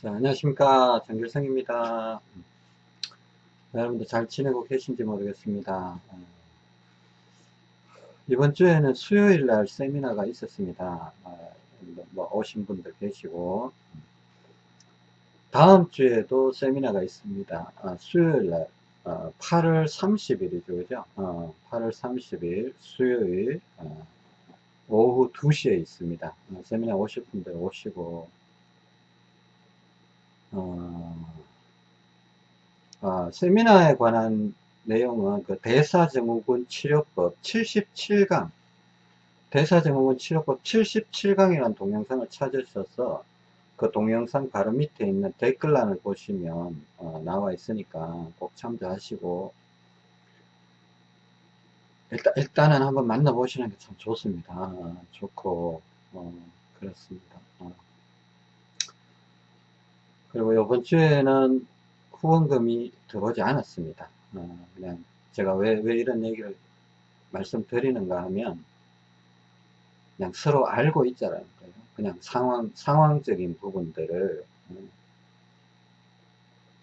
자, 안녕하십니까. 정길성입니다. 여러분들 잘 지내고 계신지 모르겠습니다. 어, 이번 주에는 수요일 날 세미나가 있었습니다. 어, 뭐 오신 분들 계시고, 다음 주에도 세미나가 있습니다. 어, 수요일 날, 8월 30일이죠. 그죠? 8월 30일 수요일, 오후 2시에 있습니다. 세미나 오실 분들 오시고, 어, 아, 세미나에 관한 내용은 그 대사증후군 치료법 77강 대사증후군 치료법 77강이라는 동영상을 찾으셔서 그 동영상 바로 밑에 있는 댓글란을 보시면 어, 나와 있으니까 꼭 참조하시고 일단, 일단은 한번 만나보시는 게 참 좋습니다. 아, 좋고 어, 그렇습니다. 어. 그리고 이번 주에는 후원금이 들어오지 않았습니다. 어, 그냥 제가 왜, 왜 이런 얘기를 말씀드리는가 하면 그냥 서로 알고 있잖아요. 그냥 상황, 상황적인 부분들을 어,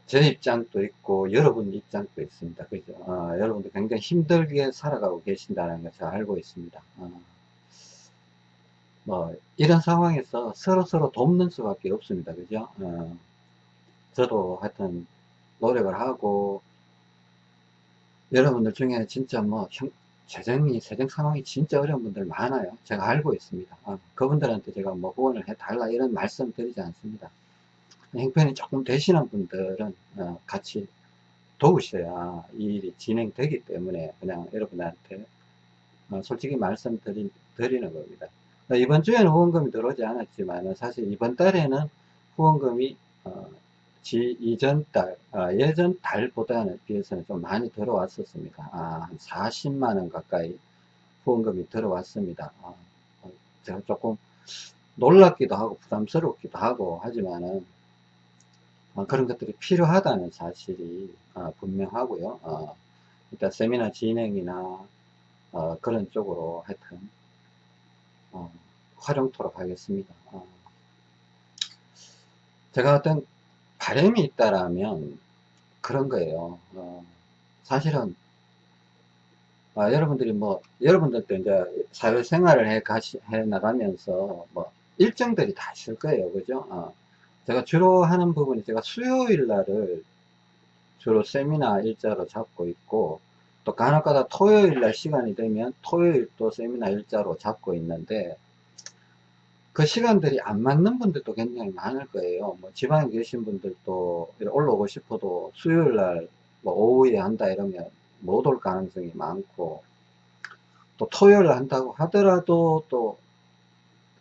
제 입장도 있고 여러분 입장도 있습니다. 그죠? 어, 여러분도 굉장히 힘들게 살아가고 계신다는 것을 알고 있습니다. 어, 뭐 이런 상황에서 서로 서로 돕는 수밖에 없습니다. 그죠? 어, 저도 하여튼 노력을 하고 여러분들 중에 진짜 뭐 형, 재정이 재정 상황이 진짜 어려운 분들 많아요. 제가 알고 있습니다. 아, 그분들한테 제가 뭐 후원을 해달라 이런 말씀 드리지 않습니다. 형편이 조금 되시는 분들은 어, 같이 도우셔야 이 일이 진행되기 때문에 그냥 여러분한테 어, 솔직히 말씀 드리, 는 겁니다. 이번 주에는 후원금이 들어오지 않았지만 사실 이번 달에는 후원금이 어, 지 이전 달, 아, 예전 달보다는 비해서는 좀 많이 들어왔었습니다. 아, 한 40만원 가까이 후원금이 들어왔습니다. 아, 어, 제가 조금 놀랍기도 하고 부담스럽기도 하고 하지만은 아, 그런 것들이 필요하다는 사실이 아, 분명하고요. 어, 일단 세미나 진행이나 어, 그런 쪽으로 하여튼 어, 활용토록 하겠습니다. 어. 제가 어떤 바람이 있다라면 그런 거예요. 어, 사실은 아, 여러분들이 뭐 여러분들도 이제 사회생활을 해 가시 해 나가면서 뭐 일정들이 다 있을 거예요, 그죠? 어, 제가 주로 하는 부분이 제가 수요일 날을 주로 세미나 일자로 잡고 있고 또 간혹가다 토요일 날 시간이 되면 토요일 또 세미나 일자로 잡고 있는데 그 시간들이 안 맞는 분들도 굉장히 많을 거예요. 뭐 지방에 계신 분들도 올라오고 싶어도 수요일 날 뭐 오후에 한다 이러면 못 올 가능성이 많고 또 토요일 한다고 하더라도 또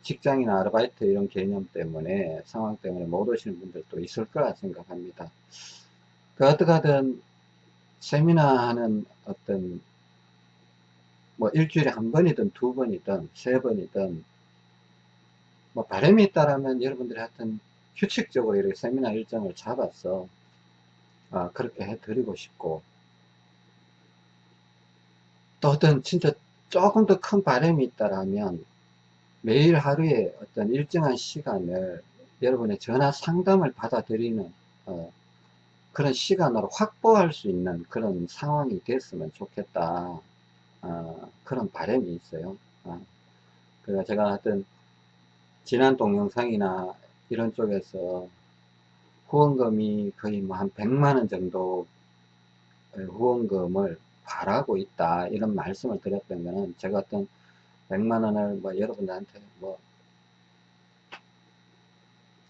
직장이나 아르바이트 이런 개념 때문에 상황 때문에 못 오시는 분들도 있을 거라 생각합니다. 그 어떻게든 세미나 하는 어떤 뭐 일주일에 한 번이든 두 번이든 세 번이든 뭐 바람이 있다라면 여러분들이 하여튼 규칙적으로 이렇게 세미나 일정을 잡아서 아, 그렇게 해드리고 싶고 또 어떤 진짜 조금 더 큰 바람이 있다라면 매일 하루에 어떤 일정한 시간을 여러분의 전화 상담을 받아들이는 어, 그런 시간으로 확보할 수 있는 그런 상황이 됐으면 좋겠다. 어, 그런 바람이 있어요. 어, 그래서 제가 하여튼 지난 동영상이나 이런 쪽에서 후원금이 거의 뭐 한 100만원 정도 후원금을 바라고 있다 이런 말씀을 드렸던 거는 제가 어떤 100만원을 뭐 여러분들한테 뭐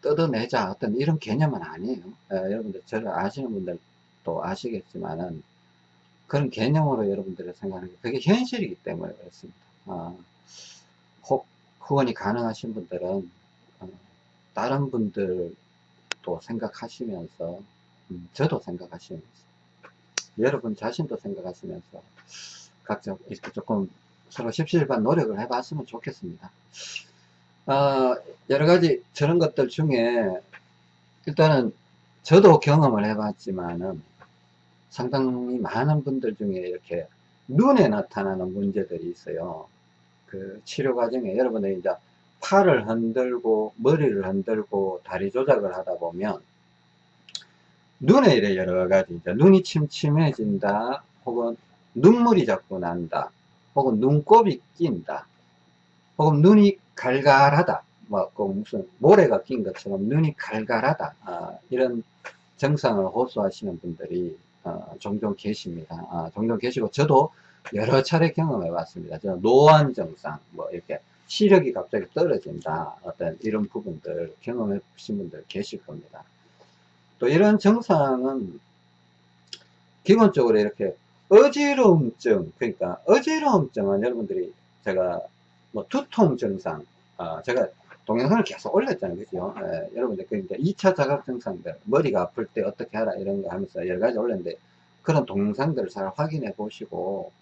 뜯어내자 어떤 이런 개념은 아니에요. 에, 여러분들 저를 아시는 분들도 아시겠지만은 그런 개념으로 여러분들이 생각하는 게 그게 현실이기 때문에 그렇습니다. 아, 혹 후원이 가능하신 분들은 어, 다른 분들도 생각하시면서 음, 저도 생각하시면서 여러분 자신도 생각하시면서 각자 이렇게 조금 서로 십시일반 노력을 해봤으면 좋겠습니다. 어, 여러 가지 저런 것들 중에 일단은 저도 경험을 해봤지만은 상당히 많은 분들 중에 이렇게 눈에 나타나는 문제들이 있어요. 그 치료 과정에 여러분들이 이제 팔을 흔들고 머리를 흔들고 다리 조작을 하다 보면 눈에 이래 여러 가지 이제 눈이 침침해진다 혹은 눈물이 자꾸 난다 혹은 눈곱이 낀다 혹은 눈이 갈갈하다. 뭐 무슨 모래가 낀 것처럼 눈이 갈갈하다. 아, 이런 증상을 호소하시는 분들이 어, 종종 계십니다. 아, 종종 계시고 저도 여러 차례 경험해 봤습니다. 저는 노안 증상 뭐 이렇게 시력이 갑자기 떨어진다 어떤 이런 부분들 경험해 보신 분들 계실 겁니다. 또 이런 증상은 기본적으로 이렇게 어지러움증 그러니까 어지러움증은 여러분들이 제가 뭐 두통 증상 어, 제가 동영상을 계속 올렸잖아요. 그죠? 예, 여러분들 그러니까 2차 자각 증상들 머리가 아플 때 어떻게 하라 이런 거 하면서 여러 가지 올렸는데 그런 동영상들을 잘 확인해 보시고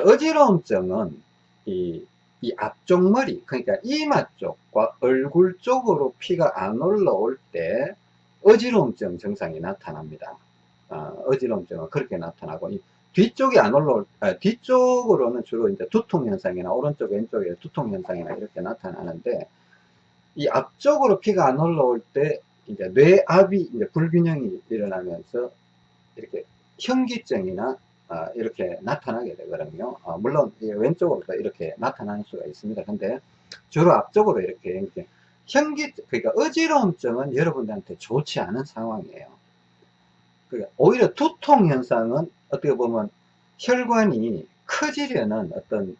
어지러움증은 이, 이 앞쪽 머리 그러니까 이마 쪽과 얼굴 쪽으로 피가 안 올라올 때 어지러움증 증상이 나타납니다. 어, 지러움증은 그렇게 나타나고 뒤쪽이 안 올라올 아, 뒤쪽으로는 주로 이제 두통 현상이나 오른쪽 왼쪽에 두통 현상이나 이렇게 나타나는데 이 앞쪽으로 피가 안 올라올 때 이제 뇌압이 이제 불균형이 일어나면서 이렇게 현기증이나 아, 이렇게 나타나게 되거든요. 아, 물론 왼쪽으로도 이렇게 나타나는 수가 있습니다. 근데 주로 앞쪽으로 이렇게, 현기 그러니까 어지러움증은 여러분들한테 좋지 않은 상황이에요. 그러니까 오히려 두통 현상은 어떻게 보면 혈관이 커지려는 어떤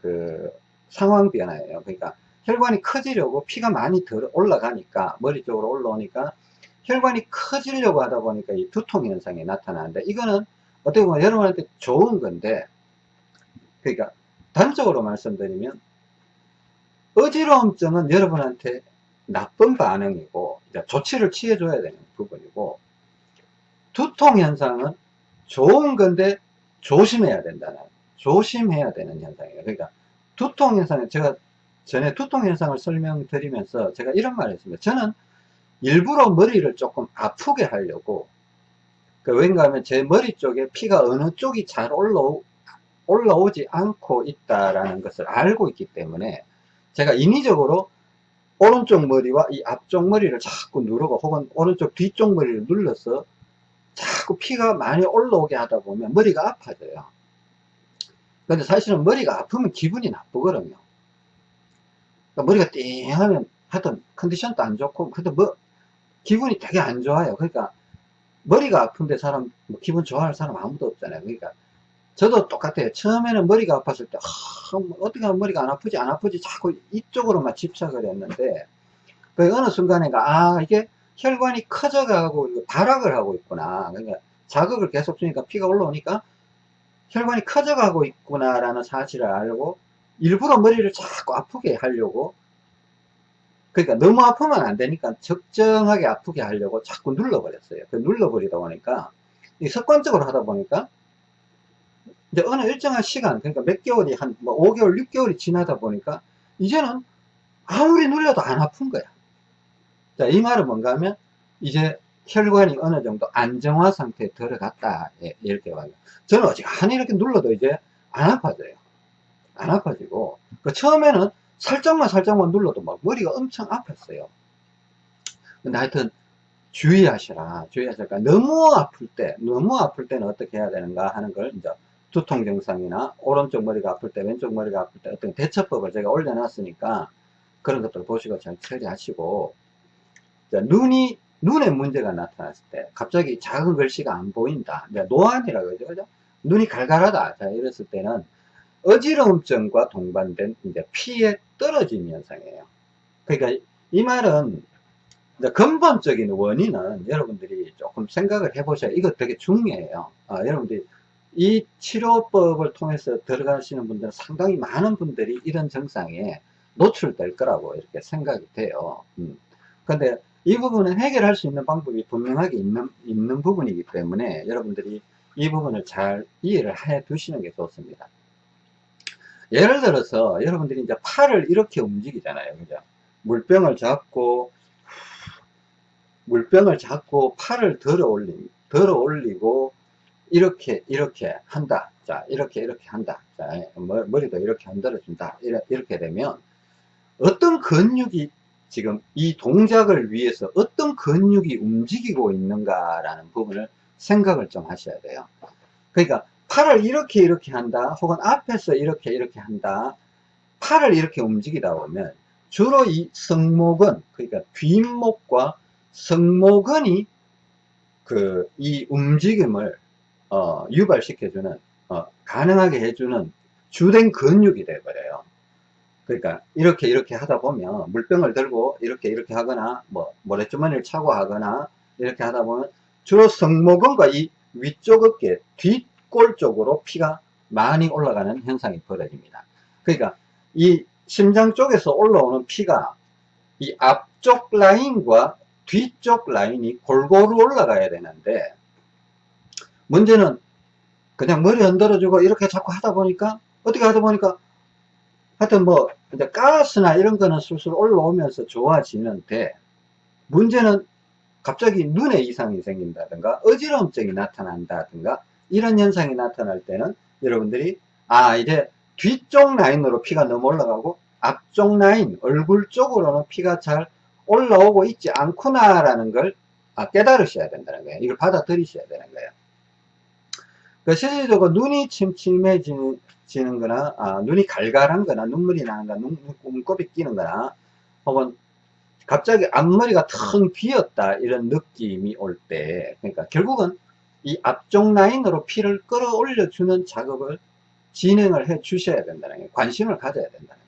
그 상황 변화예요. 그러니까 혈관이 커지려고 피가 많이 들 올라가니까 머리 쪽으로 올라오니까 혈관이 커지려고 하다 보니까 이 두통 현상이 나타나는데 이거는 어떻게 보면 여러분한테 좋은 건데 그러니까 단적으로 말씀드리면 어지러움증은 여러분한테 나쁜 반응이고 조치를 취해줘야 되는 부분이고 두통 현상은 좋은 건데 조심해야 된다는 조심해야 되는 현상이에요. 그러니까 두통 현상은 제가 전에 두통 현상을 설명드리면서 제가 이런 말을 했습니다. 저는 일부러 머리를 조금 아프게 하려고 그 왠가 하면 제 머리 쪽에 피가 어느 쪽이 잘 올라오, 올라오지 않고 있다라는 것을 알고 있기 때문에 제가 인위적으로 오른쪽 머리와 이 앞쪽 머리를 자꾸 누르고 혹은 오른쪽 뒤쪽 머리를 눌러서 자꾸 피가 많이 올라오게 하다 보면 머리가 아파져요. 근데 사실은 머리가 아프면 기분이 나쁘거든요. 그러니까 머리가 띵 하면 하여튼 컨디션도 안 좋고 근데 뭐 기분이 되게 안 좋아요. 그러니까 머리가 아픈데 사람 뭐 기분 좋아할 사람 아무도 없잖아요. 그러니까 저도 똑같아요. 처음에는 머리가 아팠을 때, 아, 어떻게 하면 머리가 안 아프지, 안 아프지, 자꾸 이쪽으로만 집착을 했는데, 그 어느 순간에가, 아, 이게 혈관이 커져가고 발악을 하고 있구나. 그러니까 자극을 계속 주니까 피가 올라오니까 혈관이 커져가고 있구나 라는 사실을 알고, 일부러 머리를 자꾸 아프게 하려고, 그러니까 너무 아프면 안 되니까 적정하게 아프게 하려고 자꾸 눌러버렸어요. 그 눌러버리다 보니까, 습관적으로 하다 보니까, 이제 어느 일정한 시간, 그러니까 몇 개월이 한, 뭐 5개월, 6개월이 지나다 보니까, 이제는 아무리 눌려도 안 아픈 거야. 자, 이 말은 뭔가 하면, 이제 혈관이 어느 정도 안정화 상태에 들어갔다. 예, 이렇게 와요. 저는 어지간히 이렇게 눌러도 이제 안 아파져요. 안 아파지고, 그 처음에는 살짝만 살짝만 눌러도 막 머리가 엄청 아팠어요. 근데 하여튼, 주의하시라. 주의하시라. 너무 아플 때, 너무 아플 때는 어떻게 해야 되는가 하는 걸 이제 두통 증상이나 오른쪽 머리가 아플 때 왼쪽 머리가 아플 때 어떤 대처법을 제가 올려놨으니까 그런 것들 보시고 잘 처리하시고 자, 눈이 눈에 문제가 나타났을 때 갑자기 작은 글씨가 안 보인다 노안이라고 하죠 그죠? 눈이 갈갈하다 자 이랬을 때는 어지러움증과 동반된 이제 피의 떨어짐 현상이에요 그러니까 이 말은 근본적인 원인은 여러분들이 조금 생각을 해보셔야 이거 되게 중요해요 아, 여러분들이 이 치료법을 통해서 들어가시는 분들은 상당히 많은 분들이 이런 증상에 노출될 거라고 이렇게 생각이 돼요. 음. 근데 이 부분은 해결할 수 있는 방법이 분명하게 있는, 있는 부분이기 때문에 여러분들이 이 부분을 잘 이해를 해 두시는 게 좋습니다. 예를 들어서 여러분들이 이제 팔을 이렇게 움직이잖아요. 그죠? 물병을 잡고, 물병을 잡고 팔을 들어 올리, 들어 올리고, 이렇게 이렇게 한다 자 이렇게 이렇게 한다 자 머리도 이렇게 흔들어 준다 이렇게 되면 어떤 근육이 지금 이 동작을 위해서 어떤 근육이 움직이고 있는가라는 부분을 생각을 좀 하셔야 돼요. 그러니까 팔을 이렇게 이렇게 한다 혹은 앞에서 이렇게 이렇게 한다 팔을 이렇게 움직이다 보면 주로 이 성목은 그러니까 뒷목과 성모근이 그 이 움직임을 어, 유발시켜주는 어, 가능하게 해주는 주된 근육이 돼버려요. 그러니까 이렇게 이렇게 하다 보면 물병을 들고 이렇게 이렇게 하거나 뭐 모래주머니를 차고 하거나 이렇게 하다 보면 주로 성모근과 이 위쪽 어깨 뒷골 쪽으로 피가 많이 올라가는 현상이 벌어집니다. 그러니까 이 심장 쪽에서 올라오는 피가 이 앞쪽 라인과 뒤쪽 라인이 골고루 올라가야 되는데 문제는 그냥 머리 흔들어주고 이렇게 자꾸 하다 보니까 어떻게 하다 보니까 하여튼 뭐 이제 가스나 이런 거는 술술 올라오면서 좋아지는데 문제는 갑자기 눈에 이상이 생긴다든가 어지러움증이 나타난다든가 이런 현상이 나타날 때는 여러분들이 아 이제 뒤쪽 라인으로 피가 너무 올라가고 앞쪽 라인 얼굴 쪽으로는 피가 잘 올라오고 있지 않구나 라는 걸 아, 깨달으셔야 된다는 거예요. 이걸 받아들이셔야 되는 거예요. 그 실질적으로 눈이 침침해지는 거나 아, 눈이 갈갈한 거나 눈물이 나는 거나 눈, 눈곱이 끼는 거나 혹은 갑자기 앞머리가 텅 비었다 이런 느낌이 올 때 그러니까 결국은 이 앞쪽 라인으로 피를 끌어올려 주는 작업을 진행을 해 주셔야 된다는 거예요. 관심을 가져야 된다는.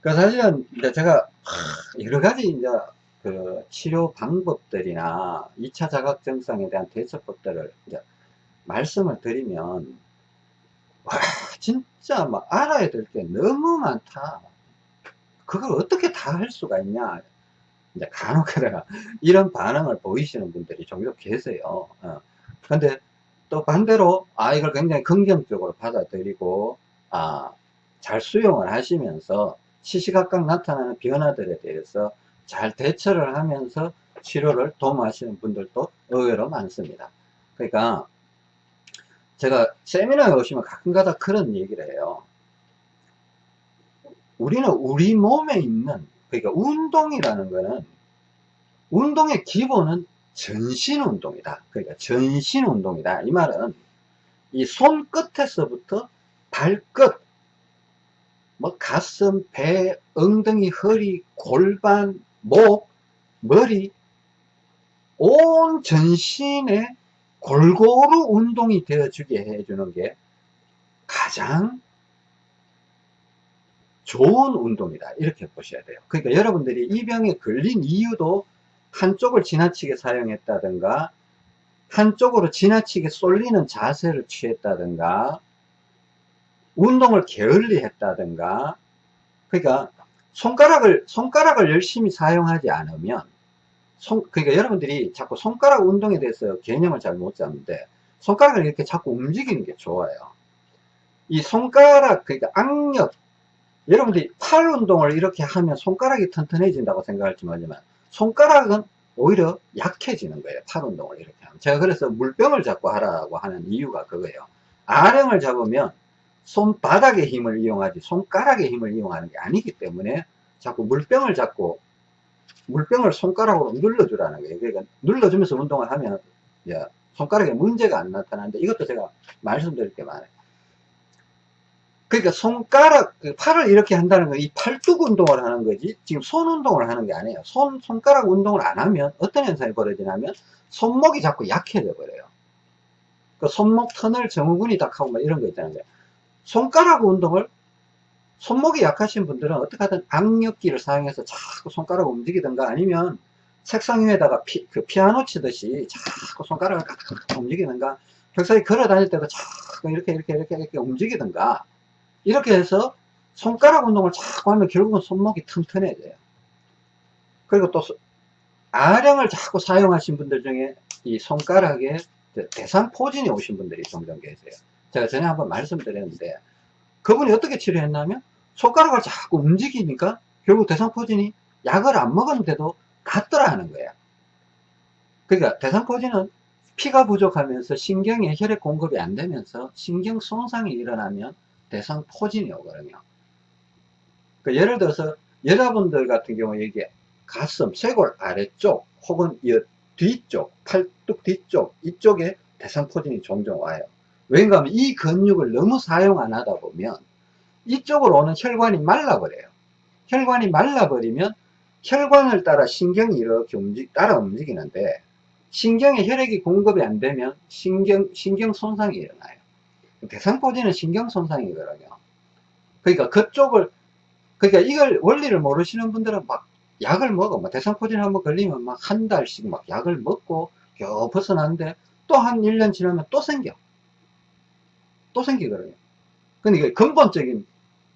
그 사실은 이제 제가 여러 가지 이제 그 치료 방법들이나 2차 자각 증상에 대한 대처법들을 이제 말씀을 드리면 와 진짜 막 알아야 될 게 너무 많다. 그걸 어떻게 다 할 수가 있냐. 이제 간혹 가다가 이런 반응을 보이시는 분들이 종종 계세요. 어. 근데 또 반대로 아 이걸 굉장히 긍정적으로 받아들이고 아 잘 수용을 하시면서 시시각각 나타나는 변화들에 대해서 잘 대처를 하면서 치료를 도모하시는 분들도 의외로 많습니다. 그러니까 제가 세미나에 오시면 가끔가다 그런 얘기를 해요. 우리는 우리 몸에 있는 그러니까 운동이라는 거는 운동의 기본은 전신 운동이다. 그러니까 전신 운동이다. 이 말은 이 손끝에서부터 발끝 뭐 가슴, 배, 엉덩이, 허리, 골반, 목, 머리 온 전신에 골고루 운동이 되어주게 해주는 게 가장 좋은 운동이다. 이렇게 보셔야 돼요. 그러니까 여러분들이 이 병에 걸린 이유도 한쪽을 지나치게 사용했다든가 한쪽으로 지나치게 쏠리는 자세를 취했다든가 운동을 게을리 했다든가 그러니까 손가락을 손가락을 열심히 사용하지 않으면 손, 그러니까 여러분들이 자꾸 손가락 운동에 대해서 개념을 잘 못 잡는데 손가락을 이렇게 자꾸 움직이는 게 좋아요. 이 손가락 그러니까 악력 여러분들이 팔 운동을 이렇게 하면 손가락이 튼튼해진다고 생각할지 모르지만 손가락은 오히려 약해지는 거예요 팔 운동을 이렇게 하면 제가 그래서 물병을 잡고 하라고 하는 이유가 그거예요 아령을 잡으면 손바닥의 힘을 이용하지 손가락의 힘을 이용하는 게 아니기 때문에 자꾸 물병을 잡고 물병을 손가락으로 눌러주라는 거예요. 그러니까 눌러주면서 운동을 하면 손가락에 문제가 안 나타나는데 이것도 제가 말씀드릴 게 많아요. 그러니까 손가락, 그 팔을 이렇게 한다는 건 이 팔뚝 운동을 하는 거지 지금 손 운동을 하는 게 아니에요. 손, 손가락 운동을 안 하면 어떤 현상이 벌어지냐면 손목이 자꾸 약해져 버려요. 그 손목 터널 증후군이 딱 하고 막 이런 거 거예요. 손가락 운동을 손목이 약하신 분들은 어떻게 하든 악력기를 사용해서 자꾸 손가락을 움직이든가 아니면 책상 위에다가 피, 그 피아노 치듯이 자꾸 손가락을 깍깍 움직이든가 벽사에 걸어 다닐 때도 자꾸 이렇게 이렇게 이렇게 이렇게 움직이든가 이렇게 해서 손가락 운동을 자꾸 하면 결국은 손목이 튼튼해져요. 그리고 또 아령을 자꾸 사용하신 분들 중에 이 손가락에 대상 포진이 오신 분들이 종종 계세요. 제가 전에 한번 말씀드렸는데 그분이 어떻게 치료했냐면 손가락을 자꾸 움직이니까 결국 대상포진이 약을 안 먹었는데도 낫더라 하는 거야 그러니까 대상포진은 피가 부족하면서 신경에 혈액 공급이 안 되면서 신경 손상이 일어나면 대상 포진이 오거든요 그 예를 들어서 여자분들 같은 경우에 이게 가슴, 쇄골 아래쪽 혹은 이 뒤쪽, 팔뚝 뒤쪽 이쪽에 대상 포진이 종종 와요. 왜인가 하면 이 근육을 너무 사용 안 하다 보면 이쪽으로 오는 혈관이 말라버려요. 혈관이 말라버리면 혈관을 따라 신경이 이렇게 움직, 따라 움직이는데 신경에 혈액이 공급이 안 되면 신경, 신경 손상이 일어나요. 대상포진은 신경 손상이거든요. 그러니까 그쪽을, 그러니까 이걸 원리를 모르시는 분들은 막 약을 먹어. 뭐 대상포진 한번 걸리면 막 한 달씩 막 약을 먹고 겨우 벗어나는데 또 한 1년 지나면 또 생겨. 또 생기거든요. 근데 이게 근본적인,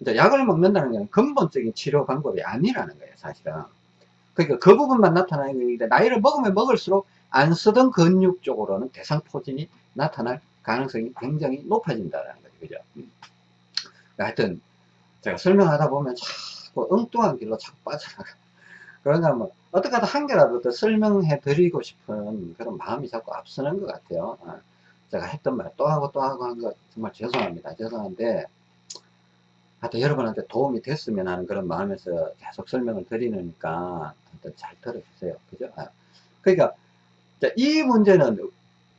이제 약을 먹는다는 건 근본적인 치료 방법이 아니라는 거예요, 사실은. 그러니까 그 부분만 나타나는 건데, 나이를 먹으면 먹을수록 안 쓰던 근육 쪽으로는 대상포진이 나타날 가능성이 굉장히 높아진다는 거죠. 그죠? 음. 하여튼, 제가 설명하다 보면 자꾸 엉뚱한 길로 자꾸 빠져나가. 그러니까 뭐, 어떻게 하다 한 개라도 더 설명해 드리고 싶은 그런 마음이 자꾸 앞서는 것 같아요. 어. 제가 했던 말 또 하고 또 하고 한 거 정말 죄송합니다. 죄송한데, 하여튼 여러분한테 도움이 됐으면 하는 그런 마음에서 계속 설명을 드리니까 하여튼 잘 들어주세요. 그죠? 아. 그러니까, 이 문제는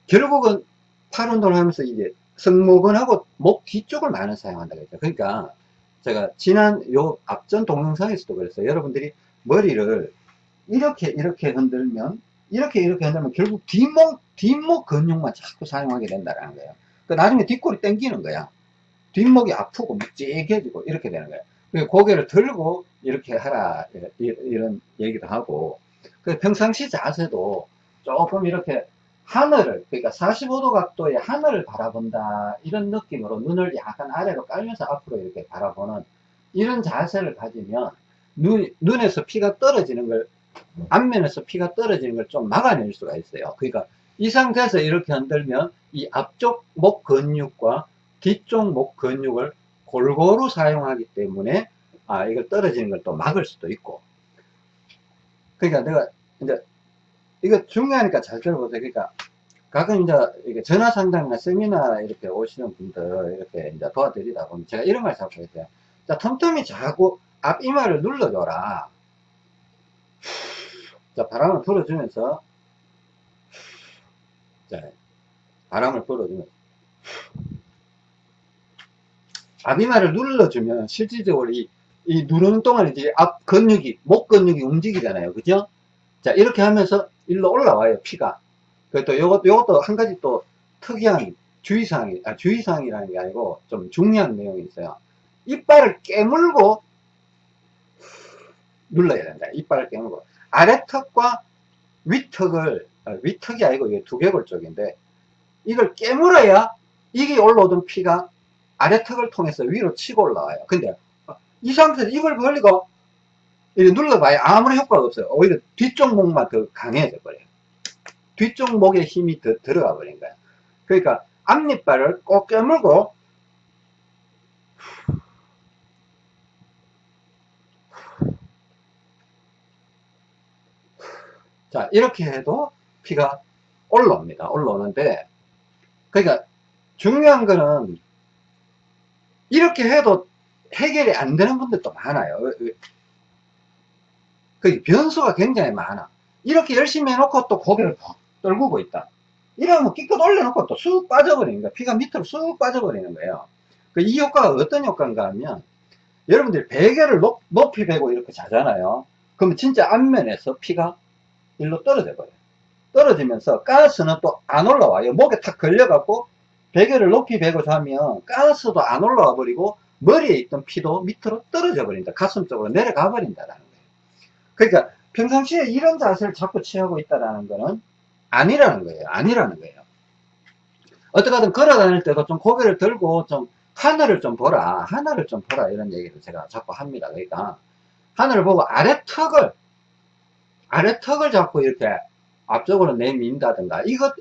결국은 팔 운동을 하면서 이제 승모근 하고 목 뒤쪽을 많이 사용한다 그랬죠. 그러니까 제가 지난 요 앞전 동영상에서도 그랬어요. 여러분들이 머리를 이렇게 이렇게 흔들면 이렇게 이렇게 흔들면 결국 뒷목 뒷목 근육만 자꾸 사용하게 된다는 거예요. 그 나중에 뒷골이 땡기는 거야. 뒷목이 아프고 묵직해지고 이렇게 되는 거예요. 그 고개를 들고 이렇게 하라 이런 얘기도 하고 그 평상시 자세도 조금 이렇게 하늘을 그러니까 45도 각도의 하늘을 바라본다. 이런 느낌으로 눈을 약간 아래로 깔면서 앞으로 이렇게 바라보는 이런 자세를 가지면 눈, 눈에서 피가 떨어지는 걸 앞면에서 피가 떨어지는 걸 좀 막아낼 수가 있어요. 그러니까 이 상태에서 이렇게 흔들면 이 앞쪽 목 근육과 뒤쪽 목 근육을 골고루 사용하기 때문에 아 이걸 떨어지는 걸 또 막을 수도 있고. 그러니까 내가 이제 이거 중요하니까 잘 들어보세요. 그러니까 가끔 이제 이게 전화 상담이나 세미나 이렇게 오시는 분들 이렇게 이제 도와드리다 보면 제가 이런 말 자꾸 했어요. 자 틈틈이 자꾸 앞 이마를 눌러줘라. 자 바람을 불어주면서 자, 바람을 불어주면 앞이마를 눌러주면 실질적으로 이, 이 누르는 동안 이제 앞 근육이 목 근육이 움직이잖아요. 그죠? 자 이렇게 하면서 일로 올라와요 피가. 그또 요것도 요것도 한 가지 또 특이한 주의사항이 아 주의사항이라는 게 아니고 좀 중요한 내용이 있어요. 이빨을 깨물고 눌러야 된다. 이빨을 깨물고. 아래턱과 위턱을 아, 위턱이 아니고 이게 두개골 쪽인데 이걸 깨물어야 이게 올라오던 피가 아래턱을 통해서 위로 치고 올라와요. 근데 이 상태에서 입을 벌리고 눌러봐야 아무런 효과가 없어요. 오히려 뒤쪽 목만 더 강해져 버려요. 뒤쪽 목에 힘이 더 들어가 버린 거예요. 그러니까 앞니빨을 꼭 깨물고 자 이렇게 해도 피가 올라옵니다. 올라오는데 그러니까 중요한 거는 이렇게 해도 해결이 안 되는 분들도 많아요. 그 변수가 굉장히 많아. 이렇게 열심히 해놓고 또 고개를 푹 떨구고 있다. 이러면 끼껏 올려놓고 또 쑥 빠져버리는 거야. 피가 밑으로 쑥 빠져버리는 거예요. 그 이 효과가 어떤 효과인가 하면 여러분들이 베개를 높, 높이 베고 이렇게 자잖아요. 그러면 진짜 앞면에서 피가 일로 떨어져 버려요. 떨어지면서 가스는 또 안 올라와요. 목에 탁 걸려갖고 베개를 높이 베고 자면 가스도 안 올라와 버리고 머리에 있던 피도 밑으로 떨어져 버린다. 가슴 쪽으로 내려가 버린다라는 거예요. 그러니까 평상시에 이런 자세를 자꾸 취하고 있다라는 거는 아니라는 거예요. 아니라는 거예요. 어떻게든 걸어 다닐 때도 좀 고개를 들고 좀 하늘을 좀 보라. 하늘을 좀 보라. 이런 얘기를 제가 자꾸 합니다. 그러니까 하늘을 보고 아래 턱을 아래 턱을 잡고 이렇게 앞쪽으로 내민다든가 이것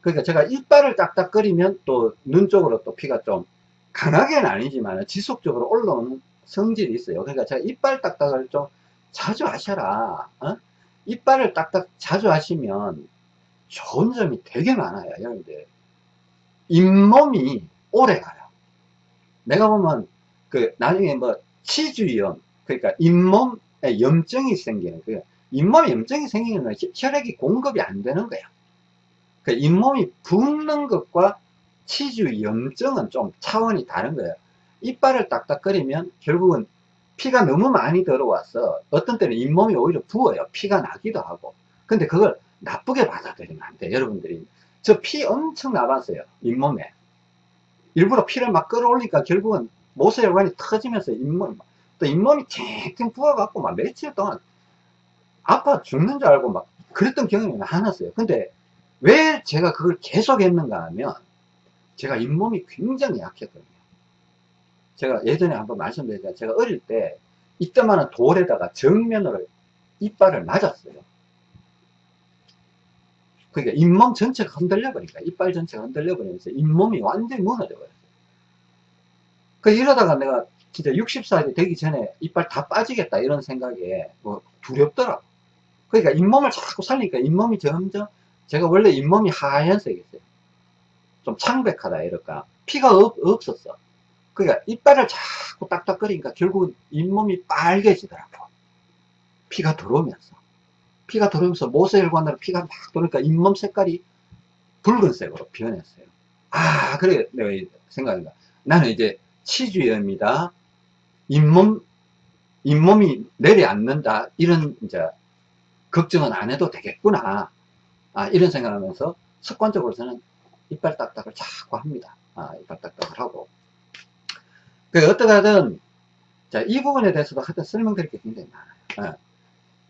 그러니까 제가 이빨을 딱딱거리면 또 눈 쪽으로 또 피가 좀 강하게는 아니지만 지속적으로 올라오는 성질이 있어요 그러니까 제가 이빨 딱딱을 좀 자주 하셔라 어? 이빨을 딱딱 자주 하시면 좋은 점이 되게 많아요 여러분들 잇몸이 오래 가요 내가 보면 그 나중에 뭐 치주염, 그러니까 잇몸에 염증이 생기는 거예요. 잇몸에 염증이 생기는 건 혈액이 공급이 안 되는 거야. 그 잇몸이 붓는 것과 치주 염증은 좀 차원이 다른 거예요. 이빨을 딱딱거리면 결국은 피가 너무 많이 들어와서 어떤 때는 잇몸이 오히려 부어요. 피가 나기도 하고. 근데 그걸 나쁘게 받아들이면 안 돼. 여러분들이. 저 피 엄청 나왔어요. 잇몸에. 일부러 피를 막 끌어올리니까 결국은 모세혈관이 터지면서 잇몸, 또 잇몸이 탱탱 부어갖고 막 며칠 동안 아파 죽는 줄 알고 막 그랬던 경험이 많았어요. 근데 왜 제가 그걸 계속 했는가 하면 제가 잇몸이 굉장히 약했거든요. 제가 예전에 한번 말씀드렸잖아요. 제가 어릴 때 이때만한 돌에다가 정면으로 이빨을 맞았어요. 그러니까 잇몸 전체가 흔들려 버리니까 이빨 전체가 흔들려 버리면서 잇몸이 완전히 무너져 버렸어요. 그 이러다가 내가 진짜 60살이 되기 전에 이빨 다 빠지겠다 이런 생각에 뭐 두렵더라고. 그러니까 잇몸을 자꾸 살리니까 잇몸이 점점 제가 원래 잇몸이 하얀색이었어요. 좀 창백하다 이럴까. 피가 없, 없었어. 그러니까 이빨을 자꾸 딱딱거리니까 결국은 잇몸이 빨개지더라고. 피가 들어오면서. 피가 들어오면서 모세혈관으로 피가 막 들어오니까 잇몸 색깔이 붉은색으로 변했어요. 아, 그래, 내가 생각한다. 나는 이제 치주염이다. 잇몸, 잇몸이 내려앉는다. 이런, 이제, 걱정은 안 해도 되겠구나. 아, 이런 생각하면서 습관적으로 저는 이빨 딱딱을 자꾸 합니다. 아, 이빨 딱딱을 하고. 그, 어떻게 하든, 자, 이 부분에 대해서도 하여튼 설명드릴 게 굉장히 많아요. 아,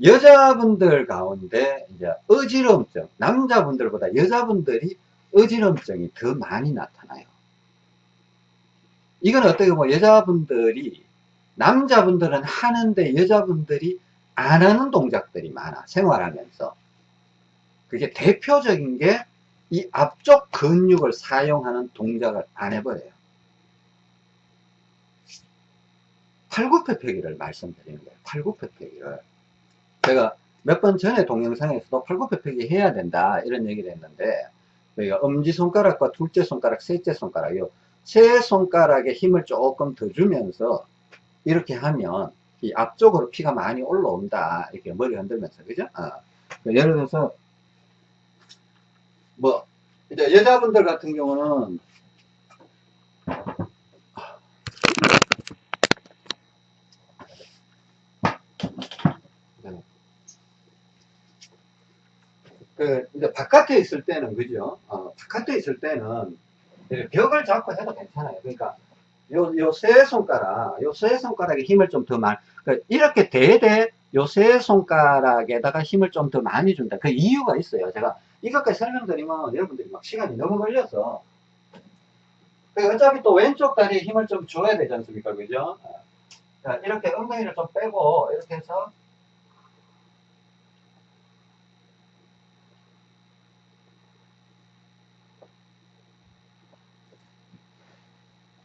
여자분들 가운데, 이제, 어지럼증, 남자분들보다 여자분들이 어지럼증이 더 많이 나타나요. 이건 어떻게 보면 여자분들이, 남자분들은 하는데 여자분들이 안 하는 동작들이 많아, 생활하면서. 그게 대표적인 게 이 앞쪽 근육을 사용하는 동작을 안 해버려요. 팔굽혀펴기를 말씀드리는 거예요. 팔굽혀펴기를. 제가 몇 번 전에 동영상에서도 팔굽혀펴기 해야 된다 이런 얘기를 했는데 저희가 엄지손가락과 둘째 손가락, 셋째 손가락 세 손가락에 힘을 조금 더 주면서 이렇게 하면 이 앞쪽으로 피가 많이 올라온다 이렇게 머리 흔들면서 그죠? 어. 예를 들어서 뭐 이제 여자분들 같은 경우는 그 이제 바깥에 있을 때는 그죠? 어, 바깥에 있을 때는 벽을 잡고 해도 괜찮아요. 그러니까 요 요 세 손가락, 요 세 손가락에 힘을 좀 더 많이 그러니까 이렇게 대대 요 세 손가락에다가 힘을 좀 더 많이 준다. 그 이유가 있어요. 제가 이것까지 설명드리면 여러분들이 막 시간이 너무 걸려서 그 어차피 또 왼쪽 다리에 힘을 좀 줘야 되지 않습니까? 그죠? 자, 이렇게 엉덩이를 좀 빼고 이렇게 해서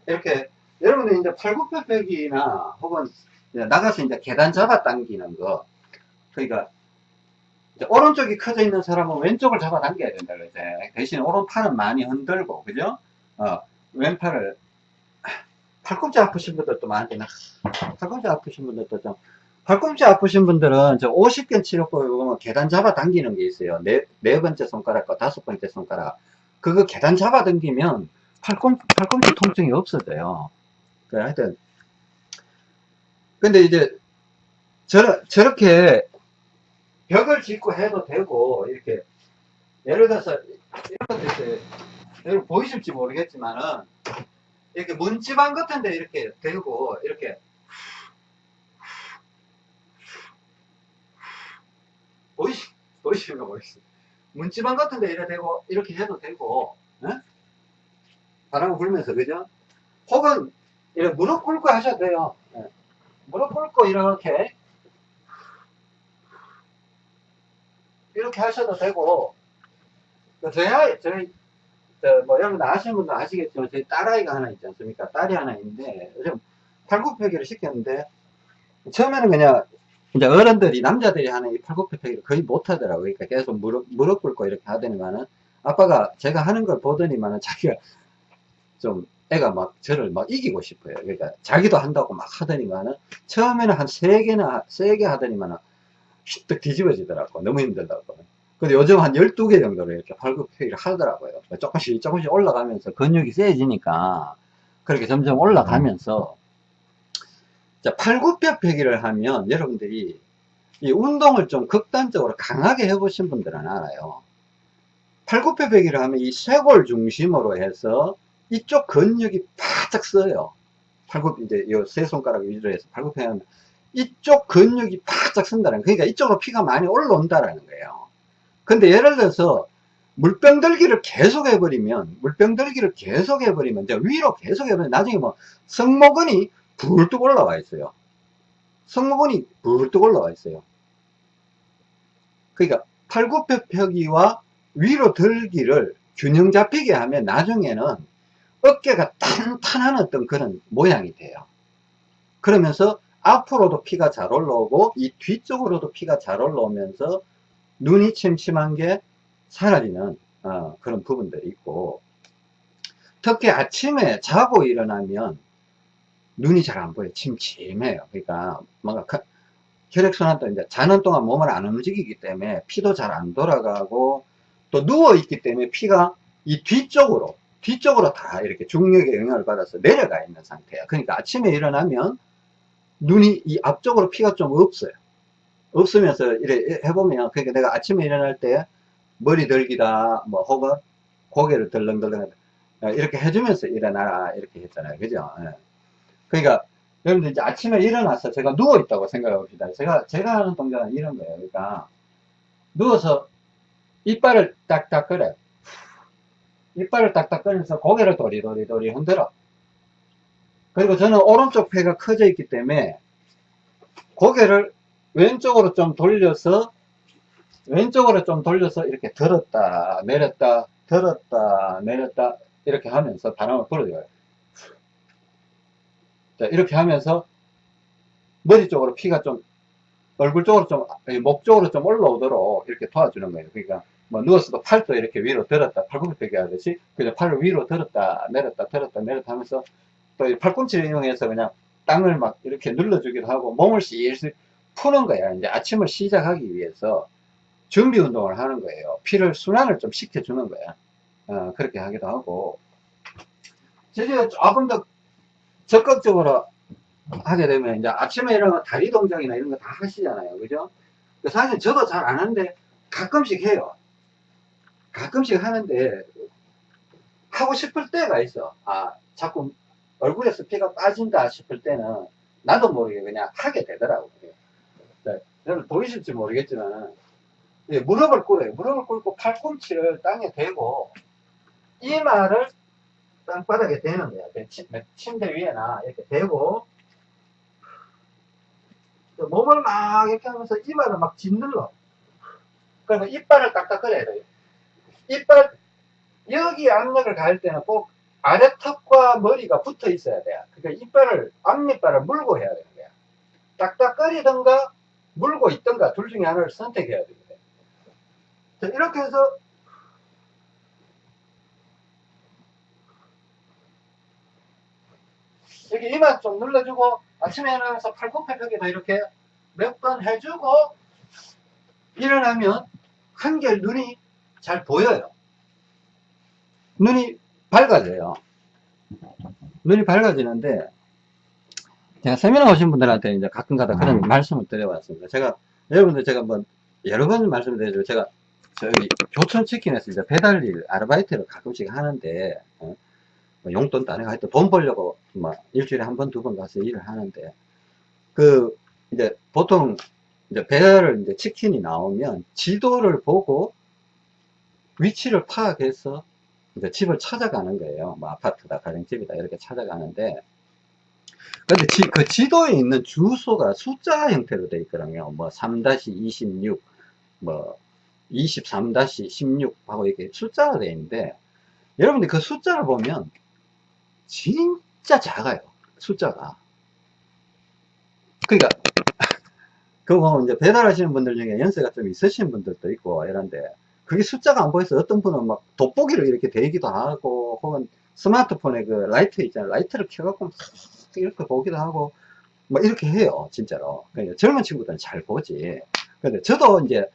이렇게 여러분들 이제 팔굽혀펴기나 혹은 나가서 이제 계단 잡아 당기는 거 그러니까 오른쪽이 커져 있는 사람은 왼쪽을 잡아 당겨야 된다 그러지 대신 오른팔은 많이 흔들고 그죠? 어, 왼팔을 팔꿈치 아프신 분들도 많으나? 팔꿈치 아프신 분들도 좀 팔꿈치 아프신 분들은 저 50견 치료법에 보면 계단 잡아 당기는 게 있어요. 네, 네 번째 손가락과 다섯 번째 손가락. 그거 계단 잡아 당기면 팔꿈, 팔꿈치 통증이 없어져요. 그 하여튼. 근데 이제 저, 저렇게 벽을 짓고 해도 되고 이렇게 예를 들어서 이런 것도 여러분 보이실지 모르겠지만은 이렇게 문지방 같은데 이렇게 대고 이렇게 보이시 보이시는가 모르겠어요 문지방 같은데 이렇게 대고 이렇게 해도 되고 에? 바람을 불면서 그죠? 혹은 이렇게 무릎 꿇고 하셔도 돼요. 예. 무릎 꿇고 이렇게 이렇게 하셔도 되고 저희 아이 저희 뭐 여러분 아시는 분도 아시겠지만 저희 딸아이가 하나 있지 않습니까? 딸이 하나 있는데 요즘 팔굽혀펴기를 시켰는데 처음에는 그냥 이제 어른들이 남자들이 하는 이 팔굽혀펴기를 거의 못 하더라고요. 그러니까 계속 무릎, 무릎 꿇고 이렇게 하더니만은 아빠가 제가 하는 걸 보더니만은 자기가 좀 애가 막 저를 막 이기고 싶어요. 그러니까 자기도 한다고 막 하더니만은 처음에는 한 세 개나 세 개 하더니만은 휘떡 뒤집어지더라고. 너무 힘들다고. 근데 요즘 한 12개 정도로 이렇게 팔굽혀펴기를 하더라고요. 조금씩 조금씩 올라가면서 근육이 세지니까 그렇게 점점 올라가면서 자, 팔굽혀 펴기를 하면 여러분들이 이 운동을 좀 극단적으로 강하게 해보신 분들은 알아요. 팔굽혀 펴기를 하면 이 쇄골 중심으로 해서 이쪽 근육이 바짝 써요. 팔굽, 이제 요 세 손가락 위주로 해서 팔굽혀펴기 하면 이쪽 근육이 바짝 쓴다는 거예요. 그러니까 이쪽으로 피가 많이 올라온다라는 거예요. 근데 예를 들어서 물병 들기를 계속 해버리면, 물병 들기를 계속 해버리면, 이제 위로 계속 해버리면 나중에 뭐 승모근이 불뚝 올라와 있어요. 승모근이 불뚝 올라와 있어요. 그러니까 팔굽혀펴기와 위로 들기를 균형 잡히게 하면 나중에는 어깨가 탄탄한 어떤 그런 모양이 돼요. 그러면서 앞으로도 피가 잘 올라오고 이 뒤쪽으로도 피가 잘 올라오면서 눈이 침침한 게 사라지는 어, 그런 부분들이 있고 특히 아침에 자고 일어나면 눈이 잘 안 보여 침침해요 그러니까 뭔가 혈액순환도 이제 자는 동안 몸을 안 움직이기 때문에 피도 잘 안 돌아가고 또 누워 있기 때문에 피가 이 뒤쪽으로 뒤쪽으로 다 이렇게 중력의 영향을 받아서 내려가 있는 상태야 그러니까 아침에 일어나면 눈이 이 앞쪽으로 피가 좀 없어요. 없으면서 이래 해보면 그러니까 내가 아침에 일어날 때 머리 들기다 뭐 혹은 고개를 덜렁덜렁 이렇게 해주면서 일어나라 이렇게 했잖아요. 그죠? 예. 그러니까 여러분들 이제 아침에 일어나서 제가 누워 있다고 생각해 봅시다. 제가 제가 하는 동작은 이런 거예요. 그러니까 누워서 이빨을 딱딱 꺼내 이빨을 딱딱 꺼내서 고개를 도리도리도리 흔들어. 그리고 저는 오른쪽 폐가 커져 있기 때문에 고개를 왼쪽으로 좀 돌려서 왼쪽으로 좀 돌려서 이렇게 들었다 내렸다 들었다 내렸다 이렇게 하면서 바람을 불어줘요. 자, 이렇게 하면서 머리 쪽으로 피가 좀 얼굴 쪽으로 좀 목 쪽으로 좀 올라오도록 이렇게 도와주는 거예요. 그러니까 뭐 누웠어도 팔도 이렇게 위로 들었다 팔굽혀펴기 하듯이 그냥 팔을 위로 들었다 내렸다 들었다 내렸다 하면서 또 팔꿈치를 이용해서 그냥 땅을 막 이렇게 눌러주기도 하고 몸을 실실 푸는 거야. 이제 아침을 시작하기 위해서 준비 운동을 하는 거예요. 피를 순환을 좀 시켜주는 거야. 어, 그렇게 하기도 하고. 제가 조금 더 적극적으로 하게 되면 이제 아침에 일어나면 다리 동작이나 이런 거 다 하시잖아요. 그죠? 사실 저도 잘 안 하는데 가끔씩 해요. 가끔씩 하는데 하고 싶을 때가 있어. 아, 자꾸 얼굴에서 피가 빠진다 싶을 때는 나도 모르게 그냥 하게 되더라고요. 네, 여러분 보이실지 모르겠지만 예, 무릎을 꿇어요. 무릎을 꿇고 팔꿈치를 땅에 대고 이마를 땅바닥에 대는 거야. 침대 위에나 이렇게 대고 몸을 막 이렇게 하면서 이마를 막 짓눌러. 그러면 이빨을 딱딱 꺼내야 돼요. 이빨 여기 압력을 가할 때는 꼭 아래턱과 머리가 붙어 있어야 돼요. 그러니까 이빨을 앞니빨을 물고 해야 되는 거야. 딱딱거리던가 물고 있던가 둘 중에 하나를 선택해야 됩니다. 자, 이렇게 해서 여기 이마 좀 눌러주고 아침에 일어나서 팔굽혀펴기도 이렇게 몇 번 해주고 일어나면 한결 눈이 잘 보여요. 눈이 밝아져요. 눈이 밝아지는데 제가 세미나 오신 분들한테 이제 가끔 가다 그런 말씀을 드려봤습니다. 제가 여러분들 제가 뭐 여러 번 말씀드리죠. 제가 저희 교촌 치킨에서 이제 배달일 아르바이트를 가끔씩 하는데 어? 뭐 용돈 따내고 하여튼 돈 벌려고 뭐 일주일에 한 번 두 번 가서 일을 하는데 그 이제 보통 이제 배달을 이제 치킨이 나오면 지도를 보고 위치를 파악해서 이제 집을 찾아가는 거예요. 뭐 아파트다, 가정집이다 이렇게 찾아가는데 근데 지, 그 지도에 있는 주소가 숫자 형태로 되어 있거든요. 뭐 3-26, 뭐 23-16 하고 이렇게 숫자가 되어 있는데 여러분들 그 숫자를 보면 진짜 작아요. 숫자가. 그러니까 그거 이제 배달하시는 분들 중에 연세가 좀 있으신 분들도 있고 이런데 그게 숫자가 안 보여서 어떤 분은 막 돋보기로 이렇게 되기도 하고 혹은 스마트폰에 그 라이트 있잖아요. 라이트를 켜갖고 막 이렇게 보기도 하고, 뭐 이렇게 해요. 진짜로. 그러니까 젊은 친구들은 잘 보지. 근데 저도 이제,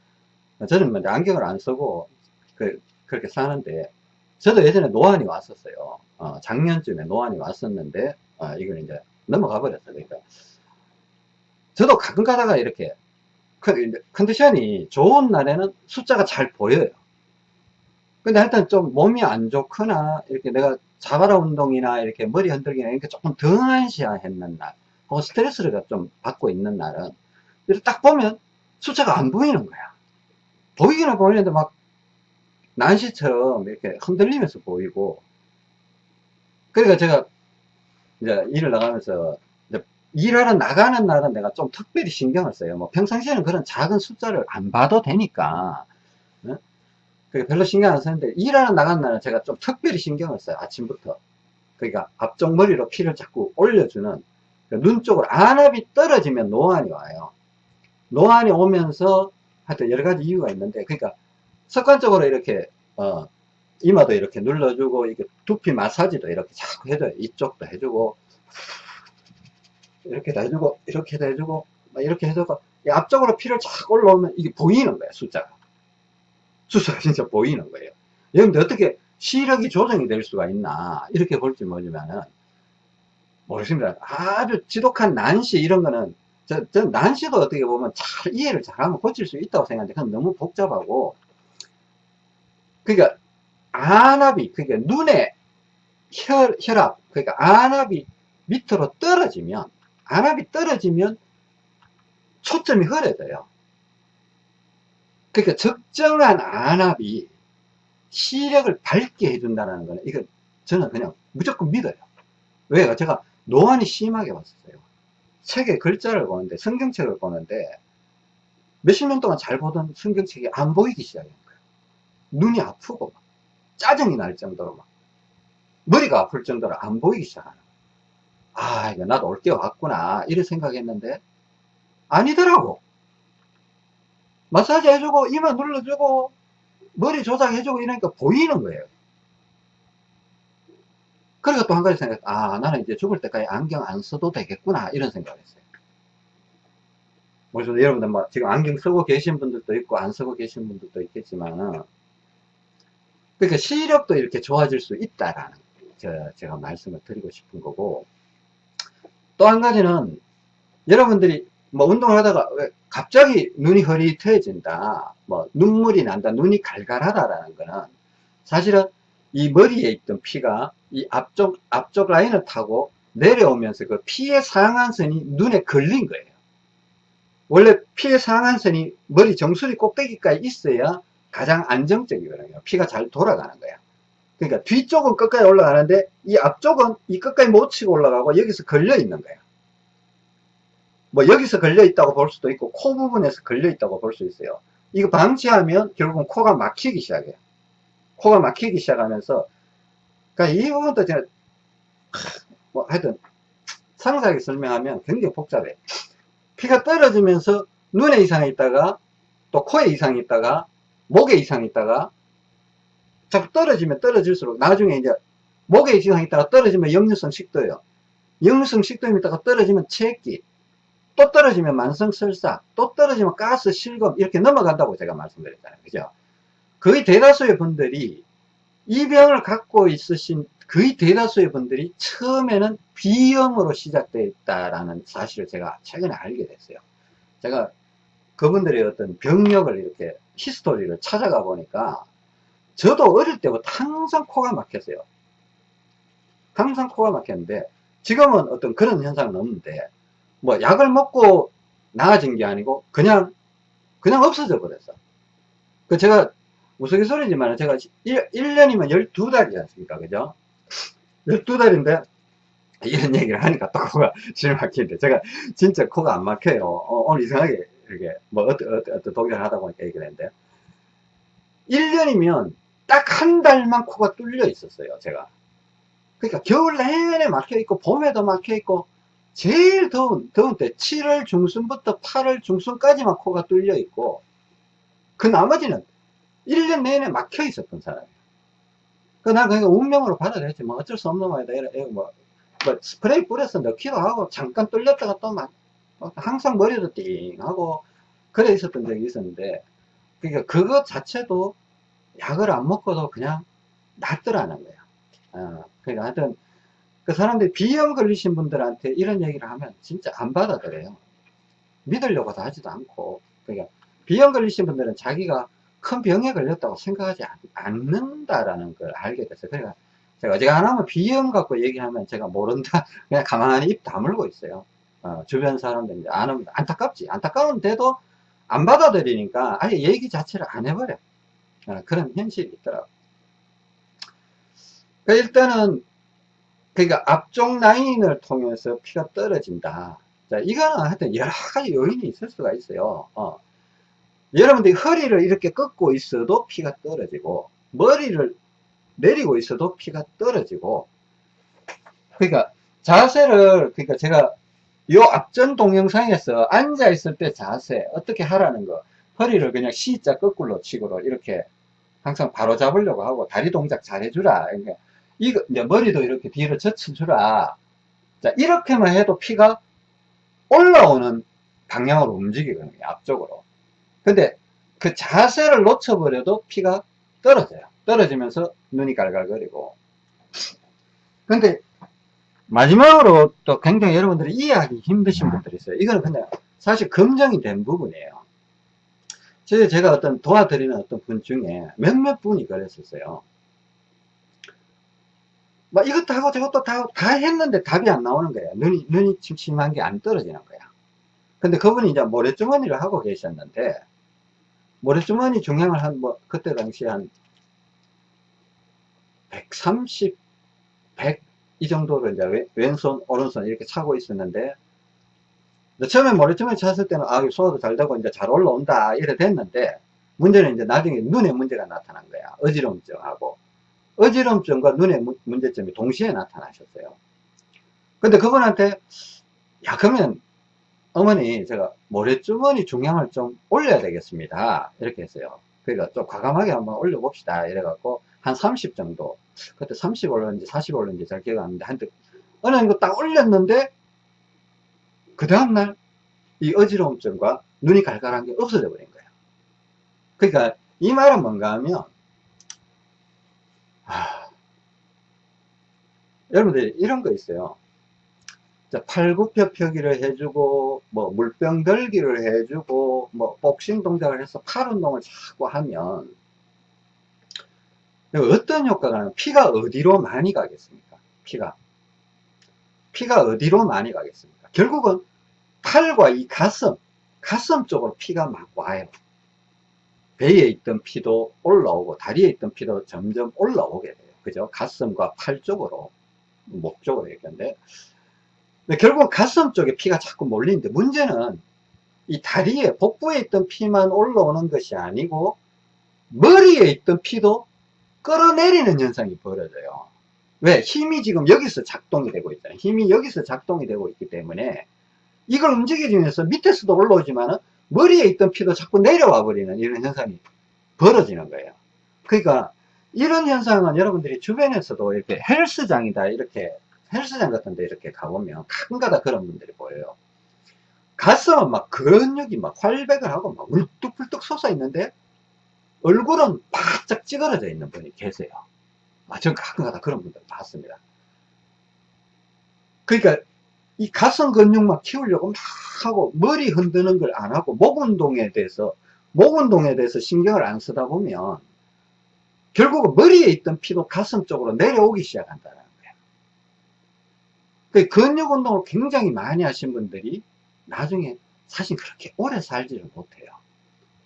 저는 뭐 안경을 안 쓰고, 그, 그렇게 사는데, 저도 예전에 노안이 왔었어요. 어, 작년쯤에 노안이 왔었는데, 어, 이걸 이제 넘어가 버렸어요. 그러니까. 저도 가끔 가다가 이렇게, 컨- 컨디션이 좋은 날에는 숫자가 잘 보여요. 근데 하여튼 좀 몸이 안 좋거나, 이렇게 내가 자바라 운동이나 이렇게 머리 흔들기나 이렇게 조금 등한시했는 날, 혹은 스트레스를 좀 받고 있는 날은, 이렇게 딱 보면 숫자가 안 보이는 거야. 보이기는 보이는데 막, 난시처럼 이렇게 흔들리면서 보이고, 그러니까 제가 이제 일을 나가면서, 일하러 나가는 날은 내가 좀 특별히 신경을 써요. 뭐 평상시에는 그런 작은 숫자를 안 봐도 되니까, 어? 그게 별로 신경 안 쓰는데, 일하러 나가는 날은 제가 좀 특별히 신경을 써요. 아침부터. 그러니까 앞쪽 머리로 피를 자꾸 올려주는, 그눈 쪽으로 안압이 떨어지면 노안이 와요. 노안이 오면서 하여튼 여러 가지 이유가 있는데, 그러니까 습관적으로 이렇게, 어, 이마도 이렇게 눌러주고, 이게 두피 마사지도 이렇게 자꾸 해줘요. 이쪽도 해주고, 이렇게도 해주고, 이렇게도 해주고, 막 이렇게 해줘서, 이 앞쪽으로 피를 착 올라오면 이게 보이는 거야, 숫자가. 숫자가 진짜 보이는 거예요. 여러분들 어떻게 시력이 조정이 될 수가 있나, 이렇게 볼지 모르지만은, 모르십니다. 아주 지독한 난시 이런 거는, 저, 저 난시도 어떻게 보면 잘 이해를 잘하면 고칠 수 있다고 생각하는데, 그건 너무 복잡하고, 그러니까, 안압이, 그러니까 눈에 혈, 혈압, 그러니까 안압이 밑으로 떨어지면, 안압이 떨어지면 초점이 흐려져요. 그러니까 적정한 안압이 시력을 밝게 해준다는 거는, 이거 저는 그냥 무조건 믿어요. 왜요? 제가 노안이 심하게 왔었어요. 책에 글자를 보는데, 성경책을 보는데, 몇십 년 동안 잘 보던 성경책이 안 보이기 시작한 거예요. 눈이 아프고, 막 짜증이 날 정도로 막, 머리가 아플 정도로 안 보이기 시작하는 거예요. 아, 이거 나도 올 게 왔구나. 이런 생각했는데, 아니더라고. 마사지 해주고, 이마 눌러주고, 머리 조작해주고 이러니까 보이는 거예요. 그리고 또 한 가지 생각, 아, 나는 이제 죽을 때까지 안경 안 써도 되겠구나. 이런 생각을 했어요. 그래서 여러분들 뭐 지금 안경 쓰고 계신 분들도 있고 안 쓰고 계신 분들도 있겠지만, 그러니까 시력도 이렇게 좋아질 수 있다라는 저, 제가 말씀을 드리고 싶은 거고, 또 한 가지는 여러분들이 뭐 운동을 하다가 왜 갑자기 눈이 흐릿해진다, 뭐 눈물이 난다, 눈이 갈갈하다라는 거는 사실은 이 머리에 있던 피가 이 앞쪽, 앞쪽 라인을 타고 내려오면서 그 피의 상한선이 눈에 걸린 거예요. 원래 피의 상한선이 머리 정수리 꼭대기까지 있어야 가장 안정적이거든요. 피가 잘 돌아가는 거야. 그러니까 뒤쪽은 끝까지 올라가는데 이 앞쪽은 이 끝까지 못 치고 올라가고 여기서 걸려 있는 거야. 뭐 여기서 걸려 있다고 볼 수도 있고 코 부분에서 걸려 있다고 볼 수 있어요. 이거 방치하면 결국은 코가 막히기 시작해요. 코가 막히기 시작하면서 그러니까 이 부분도 제가 뭐 하여튼 상세하게 설명하면 굉장히 복잡해. 피가 떨어지면서 눈에 이상이 있다가 또 코에 이상이 있다가 목에 이상이 있다가 자꾸 떨어지면 떨어질수록 나중에 이제 목에 이상이 있다가 떨어지면 역류성 식도요. 역류성 식도염 있다가 떨어지면 체기 또 떨어지면 만성 설사 또 떨어지면 가스 실금 이렇게 넘어간다고 제가 말씀드렸잖아요. 그죠? 거의 대다수의 분들이 이 병을 갖고 있으신 거의 대다수의 분들이 처음에는 B형으로 시작되어 있다라는 사실을 제가 최근에 알게 됐어요. 제가 그분들의 어떤 병력을 이렇게 히스토리를 찾아가 보니까 저도 어릴 때부터 항상 코가 막혔어요. 항상 코가 막혔는데 지금은 어떤 그런 현상은 없는데 뭐 약을 먹고 나아진 게 아니고 그냥 그냥 없어져 버렸어. 그 제가 우스갯소리지만 제가 1, 1년이면 12달이지 않습니까? 그죠? 12달인데 이런 얘기를 하니까 또 코가 실막히는데 제가 진짜 코가 안 막혀요. 어, 오늘 이상하게 이렇게 뭐 어떤 어떤, 어떤 독일을 하다 보니까 얘기를 했는데 1년이면 딱 한 달만 코가 뚫려 있었어요. 제가. 그러니까 겨울 내내 막혀 있고 봄에도 막혀 있고 제일 더운 더운 때 7월 중순부터 8월 중순까지만 코가 뚫려 있고 그 나머지는 1년 내내 막혀 있었던 사람이에요. 그난 그러니까 운명으로 받아들였지 뭐 어쩔 수 없는 말이다 이래 뭐, 뭐 스프레이 뿌려서 넣기도 하고 잠깐 뚫렸다가 또 막 항상 머리도 띵 하고 그래 있었던 적이 있었는데 그러니까 그것 자체도 약을 안 먹고도 그냥 낫더라는 거야 어, 그러니까 하여튼 그 사람들이 비염 걸리신 분들한테 이런 얘기를 하면 진짜 안 받아들여요 믿으려고도 하지도 않고 그러니까 비염 걸리신 분들은 자기가 큰 병에 걸렸다고 생각하지 않, 는다라는 걸 알게 됐어요. 그러니까 제가 어지간하면 비염 갖고 얘기하면 제가 모른다. 그냥 가만히 입 다물고 있어요. 어, 주변 사람들 이제 안 합니다. 안타깝지. 안타까운데도 안 받아들이니까 아예 얘기 자체를 안 해버려. 어, 그런 현실이 있더라고. 그러니까 일단은 그러니까 앞쪽 라인을 통해서 피가 떨어진다. 자, 이거는 하여튼 여러 가지 요인이 있을 수가 있어요. 어. 여러분들이 허리를 이렇게 꺾고 있어도 피가 떨어지고 머리를 내리고 있어도 피가 떨어지고 그러니까 자세를 그러니까 제가 요 앞전 동영상에서 앉아 있을 때 자세 어떻게 하라는 거 허리를 그냥 C자 거꾸로 치고로 이렇게 항상 바로 잡으려고 하고 다리 동작 잘 해주라 그러니까 이거 이제 머리도 이렇게 뒤로 젖혀주라 자 이렇게만 해도 피가 올라오는 방향으로 움직이거든요 앞쪽으로 근데 그 자세를 놓쳐버려도 피가 떨어져요. 떨어지면서 눈이 갈갈거리고. 근데 마지막으로 또 굉장히 여러분들이 이해하기 힘드신 분들이 있어요. 이거는 그냥 사실 검증이 된 부분이에요. 제가 어떤 도와드리는 어떤 분 중에 몇몇 분이 그랬었어요. 막 이것도 하고 저것도 다, 다 했는데 답이 안 나오는 거예요. 눈이, 눈이 침침한 게 안 떨어지는 거야. 근데 그분이 이제 모래주머니를 하고 계셨는데, 모래주머니 중량을 한, 뭐, 그때 당시에 한 130, 100, 이 정도로 이제 왼손, 오른손 이렇게 차고 있었는데, 처음에 모래주머니 찼을 때는, 아, 소화도 잘 되고 이제 잘 올라온다, 이래 됐는데, 문제는 이제 나중에 눈에 문제가 나타난 거야. 어지럼증하고. 어지럼증과 눈의 문제점이 동시에 나타나셨어요. 근데 그분한테, 야, 그러면 어머니 제가 모래주머니 중량을 좀 올려야 되겠습니다 이렇게 했어요 그러니까 좀 과감하게 한번 올려봅시다 이래갖고 한 30 정도 그때 30 올렸는지 40 올렸는지 잘 기억 안 나는데 한때 어느 정도 딱 올렸는데 그 다음날 이 어지러움증과 눈이 갈갈한 게 없어져 버린 거예요 그러니까 이 말은 뭔가 하면 하... 여러분들 이런 거 있어요. 팔굽혀펴기를 해주고 뭐 물병 들기를 해주고 뭐 복싱 동작을 해서 팔 운동을 자꾸 하면 어떤 효과가 나면 피가 어디로 많이 가겠습니까? 피가. 피가 어디로 많이 가겠습니까 결국은 팔과 이 가슴 가슴 쪽으로 피가 막 와요. 배에 있던 피도 올라오고 다리에 있던 피도 점점 올라오게 돼요. 그죠? 가슴과 팔 쪽으로 목 쪽으로 얘기하는데. 결국 가슴 쪽에 피가 자꾸 몰리는데 문제는 이 다리에 복부에 있던 피만 올라오는 것이 아니고 머리에 있던 피도 끌어내리는 현상이 벌어져요 왜? 힘이 지금 여기서 작동이 되고 있잖아요 힘이 여기서 작동이 되고 있기 때문에 이걸 움직이면서 밑에서도 올라오지만 머리에 있던 피도 자꾸 내려와 버리는 이런 현상이 벌어지는 거예요 그러니까 이런 현상은 여러분들이 주변에서도 이렇게 헬스장이다 이렇게 헬스장 같은 데 이렇게 가보면 가끔가다 그런 분들이 보여요. 가슴은 막 근육이 막 활백을 하고 막 울뚝불뚝 솟아 있는데 얼굴은 바짝 찌그러져 있는 분이 계세요. 아, 전 가끔가다 그런 분들 봤습니다. 그러니까 이 가슴 근육만 키우려고 막 하고 머리 흔드는 걸 안 하고 목 운동에 대해서 목 운동에 대해서 신경을 안 쓰다 보면 결국은 머리에 있던 피도 가슴 쪽으로 내려오기 시작한다. 그 근육 운동을 굉장히 많이 하신 분들이 나중에 사실 그렇게 오래 살지를 못해요.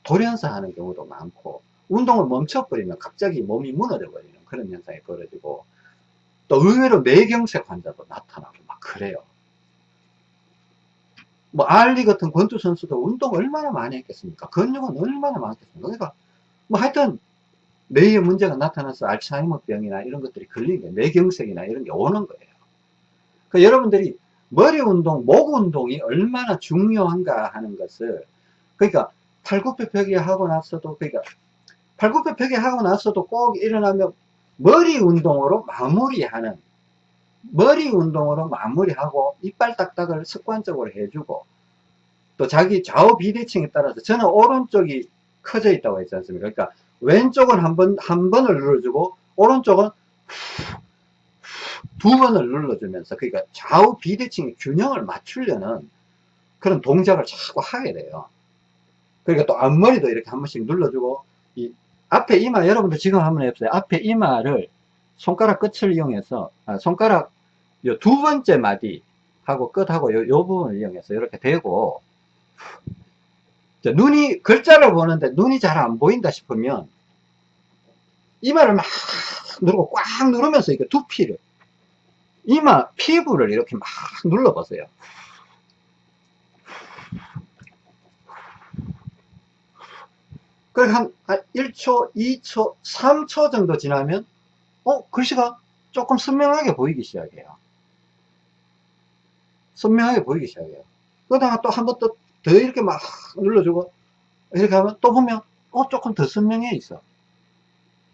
돌연사 하는 경우도 많고 운동을 멈춰버리면 갑자기 몸이 무너져 버리는 그런 현상이 벌어지고 또 의외로 뇌경색 환자도 나타나고 막 그래요. 뭐 알리 같은 권투 선수도 운동 얼마나 많이 했겠습니까? 근육은 얼마나 많겠습니까? 그러니까 뭐 하여튼 뇌에 문제가 나타나서 알츠하이머병이나 이런 것들이 걸리는 게 뇌경색이나 이런 게 오는 거예요. 그 여러분들이 머리 운동, 목 운동이 얼마나 중요한가 하는 것을 그러니까 팔굽혀 펴기 하고 나서도 그러니까 팔굽혀 펴기 하고 나서도 꼭 일어나면 머리 운동으로 마무리하는 머리 운동으로 마무리하고 이빨 딱딱을 습관적으로 해주고 또 자기 좌우 비대칭에 따라서 저는 오른쪽이 커져 있다고 했지 않습니까? 그러니까 왼쪽은 한 번, 한 번을 눌러주고 오른쪽은 두 번을 눌러주면서 그러니까 좌우 비대칭의 균형을 맞추려는 그런 동작을 자꾸 하게 돼요. 그러니까 또 앞머리도 이렇게 한 번씩 눌러주고 이 앞에 이마 여러분들 지금 한번 해보세요. 앞에 이마를 손가락 끝을 이용해서 아, 손가락 요 두 번째 마디 하고 끝하고 요, 요 부분을 이용해서 이렇게 대고 자, 눈이 글자를 보는데 눈이 잘 안 보인다 싶으면 이마를 막 누르고 꽉 누르면서 이렇게 두피를 이마 피부를 이렇게 막 눌러보세요. 그래 한, 한 1초, 2초, 3초 정도 지나면 어 글씨가 조금 선명하게 보이기 시작해요. 선명하게 보이기 시작해요. 그러다가 또 한 번 더 더 이렇게 막 눌러주고 이렇게 하면 또 보면 어 조금 더 선명해 있어.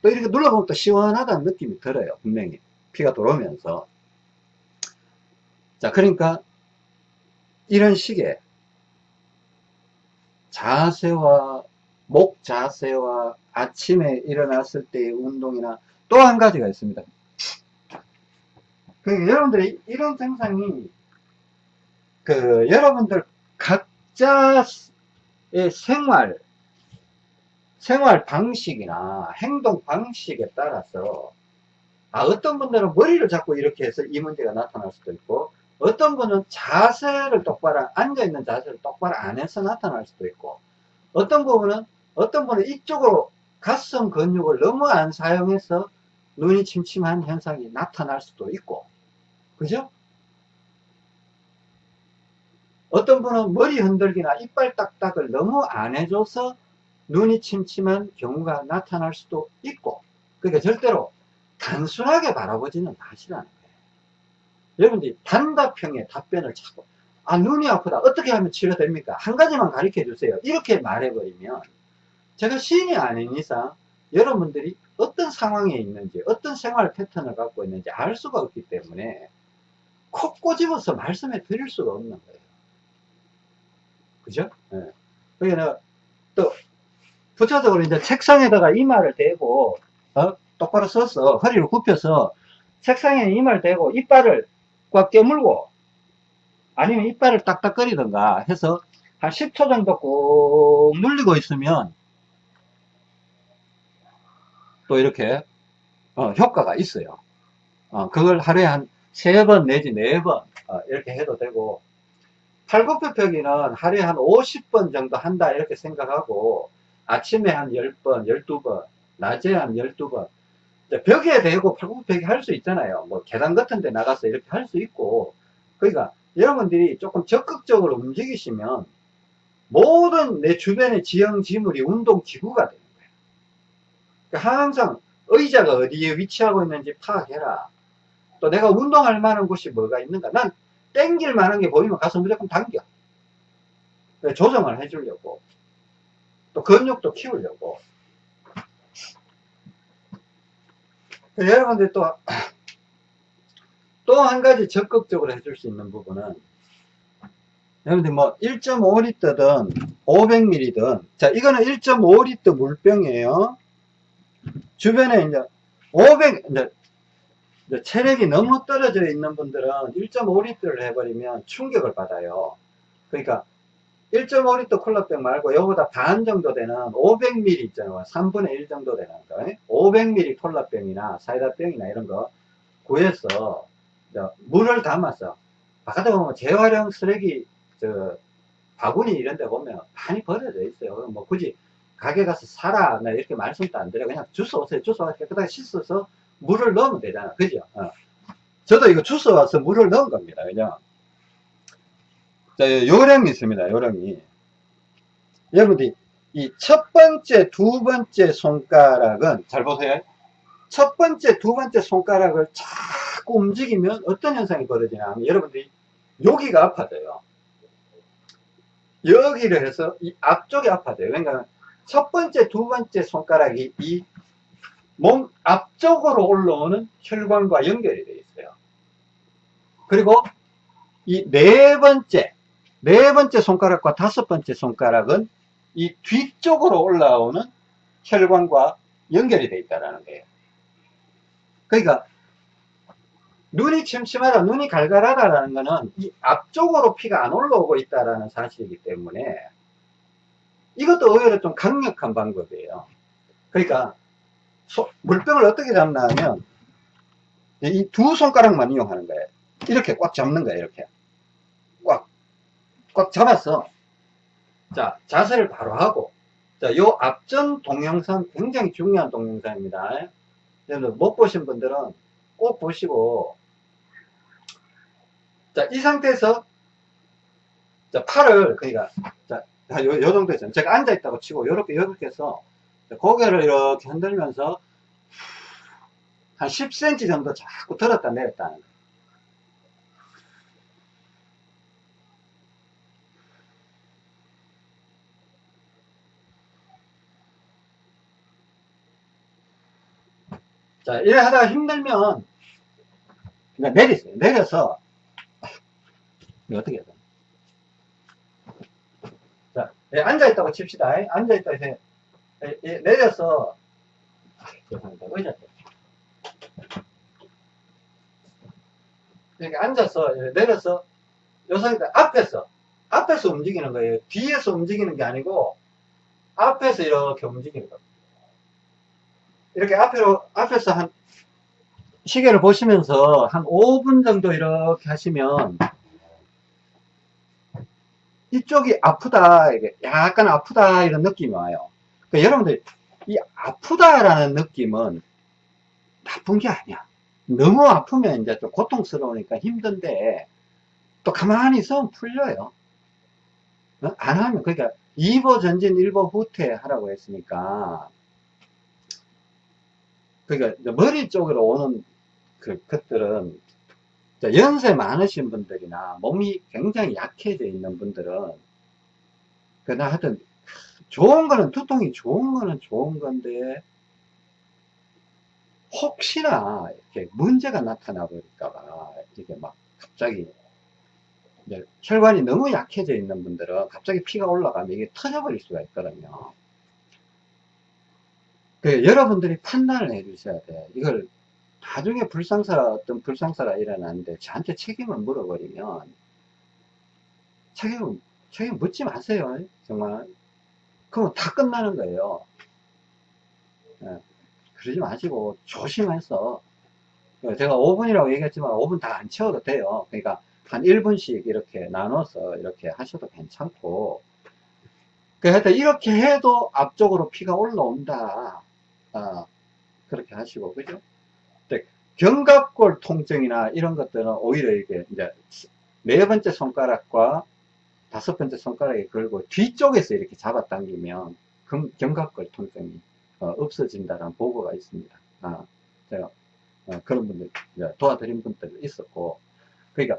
또 이렇게 눌러보면 또 시원하다는 느낌이 들어요. 분명히 피가 들어오면서 자 그러니까 이런 식의 자세와 목 자세와 아침에 일어났을 때의 운동이나 또 한 가지가 있습니다. 그 여러분들이 이런 증상이 그 여러분들 각자의 생활 생활 방식이나 행동 방식에 따라서 아 어떤 분들은 머리를 잡고 이렇게 해서 이 문제가 나타날 수도 있고 어떤 분은 자세를 똑바로 앉아있는 자세를 똑바로 안 해서 나타날 수도 있고 어떤 부분은 어떤 분은 이쪽으로 가슴 근육을 너무 안 사용해서 눈이 침침한 현상이 나타날 수도 있고 그죠? 어떤 분은 머리 흔들기나 이빨 딱딱을 너무 안 해줘서 눈이 침침한 경우가 나타날 수도 있고 그러니까 절대로 단순하게 바라보지는 마시라는 거예요. 여러분들이 단답형의 답변을 자꾸 아 눈이 아프다 어떻게 하면 치료됩니까? 한 가지만 가르쳐 주세요. 이렇게 말해버리면 제가 시인이 아닌 이상 여러분들이 어떤 상황에 있는지 어떤 생활 패턴을 갖고 있는지 알 수가 없기 때문에 콕 꼬집어서 말씀해 드릴 수가 없는 거예요. 그죠? 네. 그러니까 또 부차적으로 이제 책상에다가 이마를 대고 어? 똑바로 서서 허리를 굽혀서 책상에 이마를 대고 이빨을 꽉 깨물고 아니면 이빨을 딱딱거리던가 해서 한 10초 정도 꾹 눌리고 있으면 또 이렇게 어, 효과가 있어요. 어, 그걸 하루에 한 세 번 내지 네번 어, 이렇게 해도 되고 팔굽혀펴기는 하루에 한 50번 정도 한다 이렇게 생각하고 아침에 한 10번, 12번, 낮에 한 12번 벽에 대고 팔굽혀펴기 할 수 있잖아요. 뭐 계단 같은 데 나가서 이렇게 할 수 있고 그러니까 여러분들이 조금 적극적으로 움직이시면 모든 내 주변의 지형 지물이 운동 기구가 되는 거예요. 그러니까 항상 의자가 어디에 위치하고 있는지 파악해라. 또 내가 운동할 만한 곳이 뭐가 있는가. 난 땡길 만한 게 보이면 가서 무조건 당겨. 조정을 해주려고. 또 근육도 키우려고. 여러분들 또, 또 한 가지 적극적으로 해줄 수 있는 부분은, 여러분들 뭐 1.5리터든 500ml든, 자, 이거는 1.5리터 물병이에요. 주변에 이제 500, 이제, 체력이 너무 떨어져 있는 분들은 1.5리터를 해버리면 충격을 받아요. 그러니까 1.5리터 콜라병 말고 이거보다 반 정도 되는 500ml 있잖아요. 3분의 1 정도 되는 거. 500ml 콜라병이나 사이다병이나 이런 거 구해서 물을 담아서 바깥에 보면 재활용 쓰레기 저 바구니 이런 데 보면 많이 버려져 있어요. 뭐 굳이 가게 가서 사라 나 이렇게 말씀도 안 드려 그냥 주워 오세요. 주워 와서 깨끗하게 씻어서 물을 넣으면 되잖아. 그죠? 어. 저도 이거 주워 와서 물을 넣은 겁니다. 그냥 자, 요령이 있습니다. 요령이. 여러분들이 이첫 번째, 두 번째 손가락은 잘 보세요. 첫 번째, 두 번째 손가락을 자꾸 움직이면 어떤 현상이 벌어지냐 하면 여러분들이 여기가 아파져요. 여기를 해서 이 앞쪽이 아파져요. 그러니까 첫 번째, 두 번째 손가락이 이 몸 앞쪽으로 올라오는 혈관과 연결이 되어 있어요. 그리고 이 네 번째, 네 번째 손가락과 다섯 번째 손가락은 이 뒤쪽으로 올라오는 혈관과 연결이 되어 있다는 거예요. 그러니까 눈이 침침하다, 눈이 갈갈하다라는 것은 이 앞쪽으로 피가 안 올라오고 있다는 사실이기 때문에 이것도 의외로 좀 강력한 방법이에요. 그러니까 소, 물병을 어떻게 잡나 하면 이 두 손가락만 이용하는 거예요. 이렇게 꽉 잡는 거예요. 이렇게 꽉, 꽉 잡았어. 자, 자세를 바로 하고 자, 요 앞전 동영상 굉장히 중요한 동영상입니다. 여러분 못 보신 분들은 꼭 보시고 자, 이 상태에서 자, 팔을 그러니까 자, 요, 요 정도에서 제가 앉아 있다고 치고 요렇게 요렇게 해서 고개를 이렇게 흔들면서 한 10cm 정도 자꾸 들었다 내렸다 하는. 자, 이래 하다가 힘들면 그냥 내리세요. 내려서 어떻게 해야 돼? 자, 예, 앉아있다고 칩시다. 앉아있다 해서 예, 예, 내려서 아, 죄송합니다. 의자 때. 이렇게 앉아서 예, 내려서 요 상태 앞에서 앞에서 움직이는 거예요. 뒤에서 움직이는 게 아니고 앞에서 이렇게 움직이는 겁니다. 이렇게 앞으로 앞에서 한 시계를 보시면서 한 5분 정도 이렇게 하시면 이쪽이 아프다, 이게 약간 아프다 이런 느낌이 와요. 그러니까 여러분들 이 아프다라는 느낌은 나쁜 게 아니야. 너무 아프면 이제 좀 고통스러우니까 힘든데 또 가만히 있으면 풀려요. 어? 안 하면 그러니까 2보 전진 1보 후퇴 하라고 했으니까 그러니까 머리 쪽으로 오는 그 것들은 연세 많으신 분들이나 몸이 굉장히 약해져 있는 분들은 그나 하여튼 좋은 거는 두통이 좋은 거는 좋은 건데 혹시나 이렇게 문제가 나타나 버릴까봐 이게 막 갑자기 혈관이 너무 약해져 있는 분들은 갑자기 피가 올라가면 이게 터져버릴 수가 있거든요. 그 여러분들이 판단을 해 주셔야 돼. 이걸 나중에 불상사가 어떤 불상사가 일어나는데 저한테 책임을 물어버리면 책임 책임 묻지 마세요. 정말. 그러면 다 끝나는 거예요. 예, 그러지 마시고 조심해서 제가 5분이라고 얘기했지만 5분 다 안 채워도 돼요. 그러니까 한 1분씩 이렇게 나눠서 이렇게 하셔도 괜찮고 그 하여튼 이렇게 해도 앞쪽으로 피가 올라온다. 아, 그렇게 하시고 그죠? 견갑골 통증이나 이런 것들은 오히려 이게 이제 네 번째 손가락과 다섯 번째 손가락에 걸고 뒤쪽에서 이렇게 잡아당기면 견갑골 통증이 어, 없어진다는 보고가 있습니다. 아, 제가 어, 그런 분들 도와드린 분들 있었고 그러니까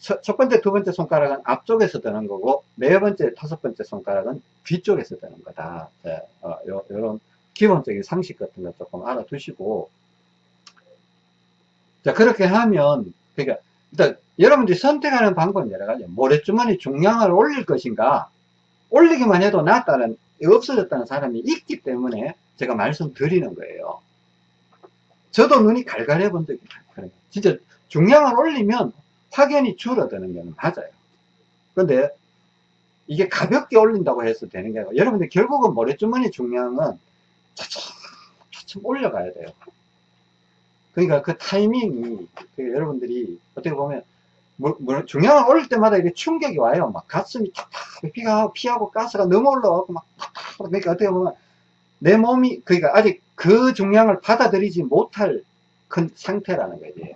첫, 첫, 번째, 두 번째 손가락은 앞쪽에서 드는 거고 네 번째, 다섯 번째 손가락은 뒤쪽에서 드는 거다. 네, 어, 기본적인 상식 같은 거 조금 알아두시고 자, 그렇게 하면, 그러니까, 일단, 여러분들이 선택하는 방법은 여러 가지. 모래주머니 중량을 올릴 것인가, 올리기만 해도 낫다는, 없어졌다는 사람이 있기 때문에 제가 말씀드리는 거예요. 저도 눈이 갈갈해 본 적이 많거든요. 진짜 중량을 올리면 확연히 줄어드는 게 맞아요. 근데 이게 가볍게 올린다고 해서 되는 게 아니고, 여러분들 결국은 모래주머니 중량은 차츰, 차츰 올려가야 돼요. 그러니까 그 타이밍이 그 여러분들이 어떻게 보면 뭐, 뭐 중량을 올릴 때마다 이게 충격이 와요. 막 가슴이 탁탁 피가 피하고 가스가 너무 올라가고 막 탁탁 그러니까 어떻게 보면 내 몸이 그러니까 아직 그 중량을 받아들이지 못할 큰 상태라는 거지.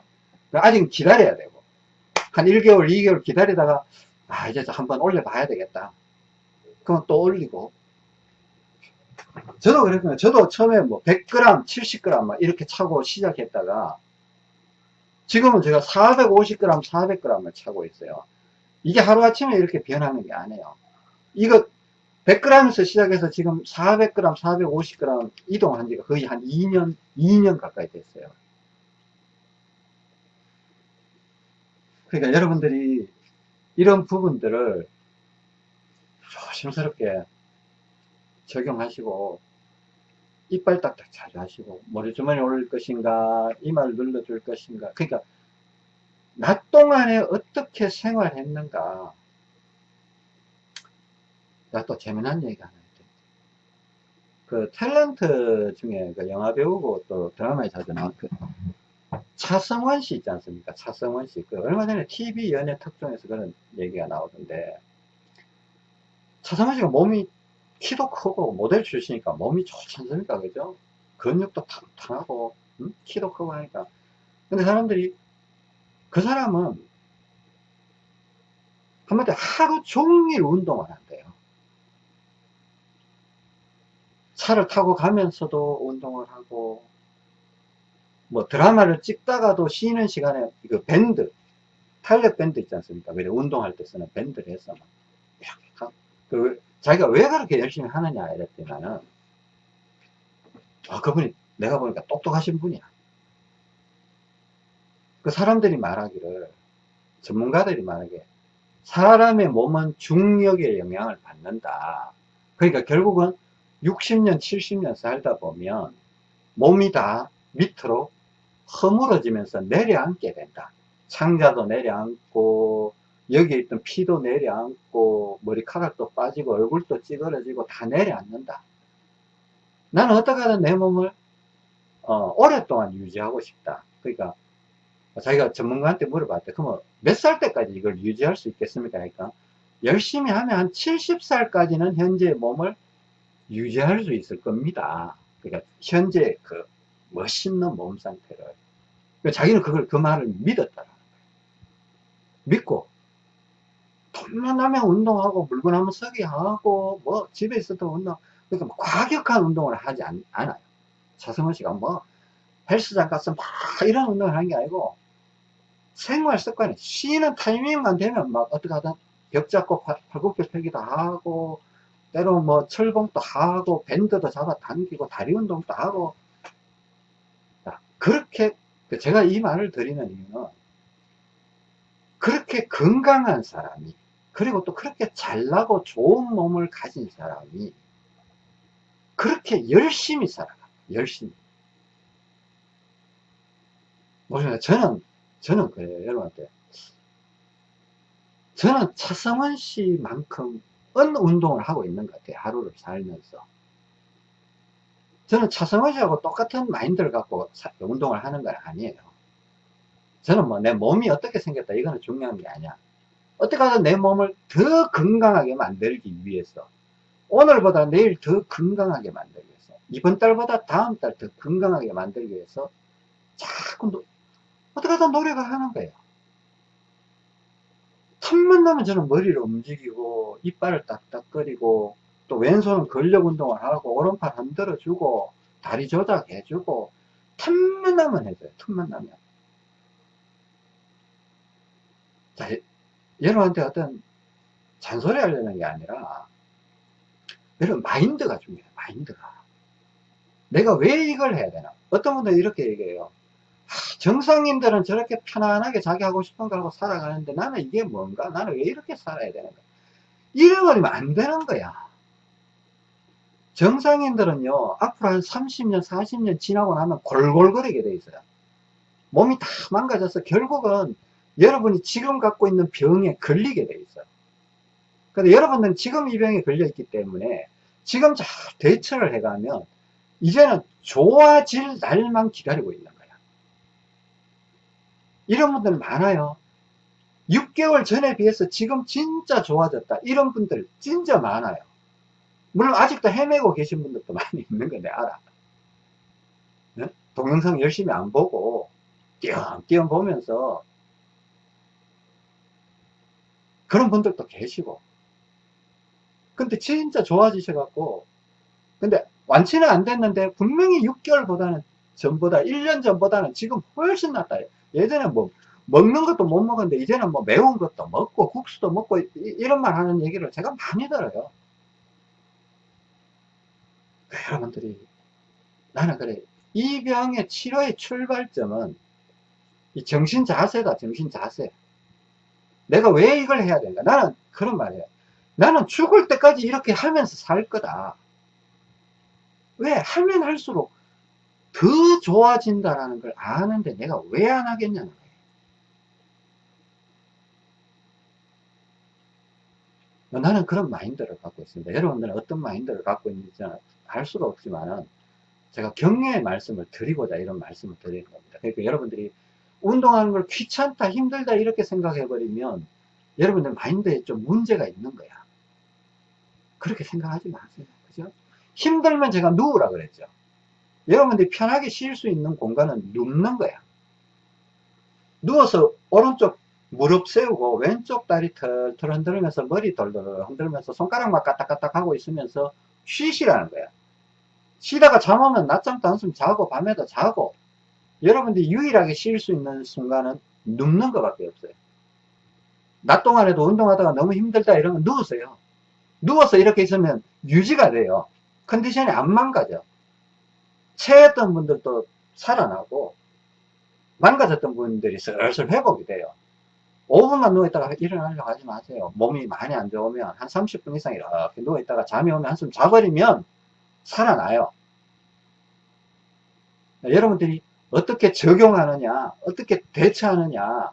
그러니까 아직 기다려야 되고 한 1개월, 2개월 기다리다가 아 이제 한번 올려봐야 되겠다. 그럼 또 올리고 저도 그랬거든요. 저도 처음에 뭐 100g, 70g 막 이렇게 차고 시작했다가 지금은 제가 450g, 400g을 차고 있어요. 이게 하루아침에 이렇게 변하는 게 아니에요. 이거 100g에서 시작해서 지금 400g, 450g 이동한 지가 거의 한 2년, 2년 가까이 됐어요. 그러니까 여러분들이 이런 부분들을 조심스럽게 적용하시고 이빨 딱딱 자주 하시고 머리주머니 올릴 것인가 이마를 눌러줄 것인가. 그러니까 낮 동안에 어떻게 생활했는가. 나 또 재미난 얘기 하나 있대 그 탤런트 중에 그 영화 배우고 또 드라마에 자주 나온 그 차성원 씨 있지 않습니까? 차성원 씨그 얼마 전에 TV 연예 특종에서 그런 얘기가 나오던데 차성원 씨가 몸이 키도 크고 모델 출신이니까 몸이 좋지 않습니까? 그죠? 근육도 탄탄하고 음? 키도 크고 하니까. 근데 사람들이 그 사람은 한마디 하루 종일 운동을 한대요. 차를 타고 가면서도 운동을 하고 뭐 드라마를 찍다가도 쉬는 시간에 그 밴드 탄력 밴드 있지 않습니까? 그래 운동할 때 쓰는 밴드를 해서 그 자기가 왜 그렇게 열심히 하느냐 이랬더니는 아 그분이 내가 보니까 똑똑하신 분이야. 그 사람들이 말하기를 전문가들이 말하기에 사람의 몸은 중력의 영향을 받는다. 그러니까 결국은 60년 70년 살다 보면 몸이 다 밑으로 허물어지면서 내려앉게 된다. 창자도 내려앉고 여기에 있던 피도 내려앉고 머리카락도 빠지고 얼굴도 찌그러지고 다 내려앉는다. 나는 어떻게 하든 내 몸을 어, 오랫동안 유지하고 싶다. 그러니까 자기가 전문가한테 물어봤대. 그러면 몇 살 때까지 이걸 유지할 수 있겠습니까? 그러니까 열심히 하면 한 70살까지는 현재 몸을 유지할 수 있을 겁니다. 그러니까 현재 그 멋있는 몸 상태를. 그러니까 자기는 그걸 그 말을 믿었더라. 믿고 돈만 나면 운동하고 물건 한번 서기 하고 뭐 집에 있어도 운동 그러니까 뭐 과격한 운동을 하지 않, 아요. 차성원 씨가 뭐 헬스장 가서 막 이런 운동을 하는 게 아니고 생활 습관이 쉬는 타이밍만 되면 막 어떻게 하든 벽 잡고 팔굽혀 펴기도 하고 때로 뭐 철봉도 하고 밴드도 잡아 당기고 다리 운동도 하고. 그렇게 제가 이 말을 드리는 이유는 그렇게 건강한 사람이 그리고 또 그렇게 잘나고 좋은 몸을 가진 사람이 그렇게 열심히 살아가. 열심히. 모르겠어요 저는 저는 그래요. 여러분한테. 저는 차성원 씨만큼 은 운동을 하고 있는 것 같아요. 하루를 살면서. 저는 차성원 씨하고 똑같은 마인드를 갖고 운동을 하는 건 아니에요. 저는 뭐 내 몸이 어떻게 생겼다 이거는 중요한 게 아니야 어떻게 하든 내 몸을 더 건강하게 만들기 위해서 오늘보다 내일 더 건강하게 만들기 위해서 이번 달보다 다음 달 더 건강하게 만들기 위해서 자꾸 노, 어떻게 하든 노력을 하는 거예요. 틈만 나면 저는 머리를 움직이고 이빨을 딱딱거리고 또 왼손은 근력 운동을 하고 오른팔 흔들어 주고 다리 조작해 주고 틈만 나면 해줘요. 틈만 나면. 자 여러분한테 어떤 잔소리 하려는 게 아니라 여러분 마인드가 중요해요 마인드가. 내가 왜 이걸 해야 되나? 어떤 분들은 이렇게 얘기해요. 정상인들은 저렇게 편안하게 자기 하고 싶은 거 하고 살아가는데 나는 이게 뭔가? 나는 왜 이렇게 살아야 되는가 잃어버리면 안 되는 거야. 정상인들은요 앞으로 한 30년 40년 지나고 나면 골골거리게 돼 있어요. 몸이 다 망가져서 결국은 여러분이 지금 갖고 있는 병에 걸리게 돼 있어요. 근데 여러분들은 지금 이 병에 걸려 있기 때문에 지금 잘 대처를 해가면 이제는 좋아질 날만 기다리고 있는 거야. 이런 분들 많아요. 6개월 전에 비해서 지금 진짜 좋아졌다. 이런 분들 진짜 많아요. 물론 아직도 헤매고 계신 분들도 많이 있는 건데 알아. 네? 동영상 열심히 안 보고 띄엄띄엄 보면서 그런 분들도 계시고. 근데 진짜 좋아지셔갖고 근데 완치는 안 됐는데 분명히 6개월보다는 전보다 1년 전보다는 지금 훨씬 낫다. 예전에 뭐 먹는 것도 못 먹었는데 이제는 뭐 매운 것도 먹고 국수도 먹고 이, 런말 하는 얘기를 제가 많이 들어요. 여러분들이 나는 그래. 이 병의 치료의 출발점은 이 정신 자세다 정신 자세 내가 왜 이걸 해야 되는가 나는 그런 말이에요 나는 죽을 때까지 이렇게 하면서 살 거다. 왜? 하면 할수록 더 좋아진다라는 걸 아는데 내가 왜 안 하겠냐는 거예요 나는 그런 마인드를 갖고 있습니다. 여러분들은 어떤 마인드를 갖고 있는지 알 수가 없지만은 제가 격려의 말씀을 드리고자 이런 말씀을 드리는 겁니다. 그러니까 여러분들이 운동하는 걸 귀찮다, 힘들다 이렇게 생각해 버리면 여러분들 마인드에 좀 문제가 있는 거야. 그렇게 생각하지 마세요. 그죠? 힘들면 제가 누우라 그랬죠. 여러분들이 편하게 쉴 수 있는 공간은 눕는 거야. 누워서 오른쪽 무릎 세우고 왼쪽 다리 털털 흔들면서 머리 돌돌 흔들면서 손가락만 까딱까딱 하고 있으면서 쉬시라는 거야. 쉬다가 잠 오면 낮잠도 한숨 자고 밤에도 자고 여러분들이 유일하게 쉴 수 있는 순간은 눕는 것밖에 없어요. 낮 동안에도 운동하다가 너무 힘들다 이러면 누우세요. 누워서 이렇게 있으면 유지가 돼요. 컨디션이 안 망가져. 체했던 분들도 살아나고 망가졌던 분들이 슬슬 회복이 돼요. 5분만 누워있다가 일어나려고 하지 마세요. 몸이 많이 안 좋으면 한 30분 이상 이렇게 누워있다가 잠이 오면 한숨 자버리면 살아나요. 여러분들이 어떻게 적용하느냐, 어떻게 대처하느냐,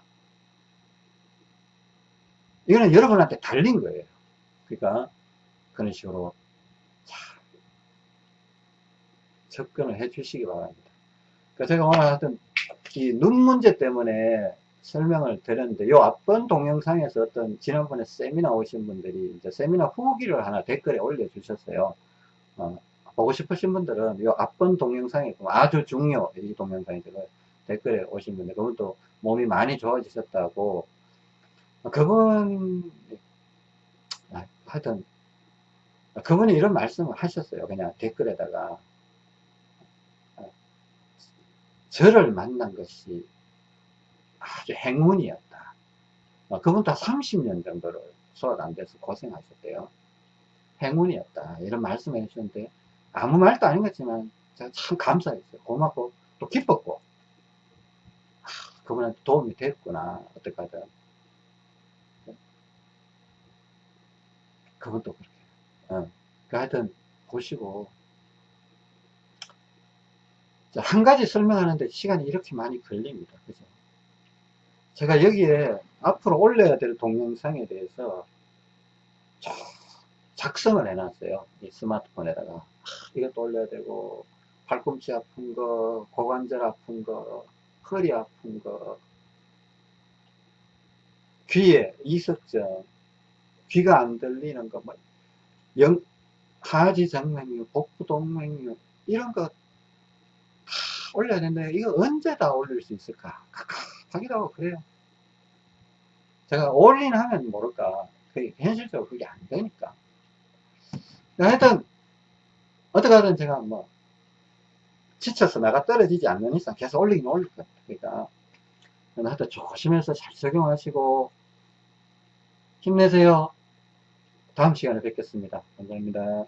이거는 여러분한테 달린 거예요. 그러니까 그런 식으로 잘 접근을 해 주시기 바랍니다. 그러니까 제가 오늘 하여튼 이 눈 문제 때문에 설명을 드렸는데 요 앞번 동영상에서 어떤 지난번에 세미나 오신 분들이 이제 세미나 후기를 하나 댓글에 올려 주셨어요. 어, 보고 싶으신 분들은 이 앞번 동영상이 아주 중요 이 동영상이 제가 댓글에 오신 분들 그분도 몸이 많이 좋아지셨다고. 그분 아, 하여튼 그분이 이런 말씀을 하셨어요. 그냥 댓글에다가. 저를 만난 것이 아주 행운이었다. 그분 다 30년 정도를 소화가 안 돼서 고생하셨대요. 행운이었다. 이런 말씀을 해주셨는데 아무 말도 아닌 것지만 제가 참 감사했어요. 고맙고 또 기뻤고 아, 그분한테 도움이 됐구나 어떡하든 그분도 그렇게 어. 그 하여튼 보시고 한 가지 설명하는데 시간이 이렇게 많이 걸립니다. 그죠? 제가 여기에 앞으로 올려야 될 동영상에 대해서 작성을 해놨어요. 이 스마트폰에다가. 이것도 올려야 되고, 팔꿈치 아픈 거, 고관절 아픈 거, 허리 아픈 거, 귀에 이석증, 귀가 안 들리는 거, 뭐, 영, 하지정맥류, 복부동맥류, 이런 거 다 올려야 되는데, 이거 언제 다 올릴 수 있을까? 하기도 하고 그래요. 제가 올인 하면 모를까. 현실적으로 그게 안 되니까. 하여튼 어떻게 하든 제가 뭐 지쳐서 나가 떨어지지 않는 이상 계속 올리긴 올릴 거예요. 그러니까 하여튼 조심해서 잘 적용하시고 힘내세요. 다음 시간에 뵙겠습니다. 감사합니다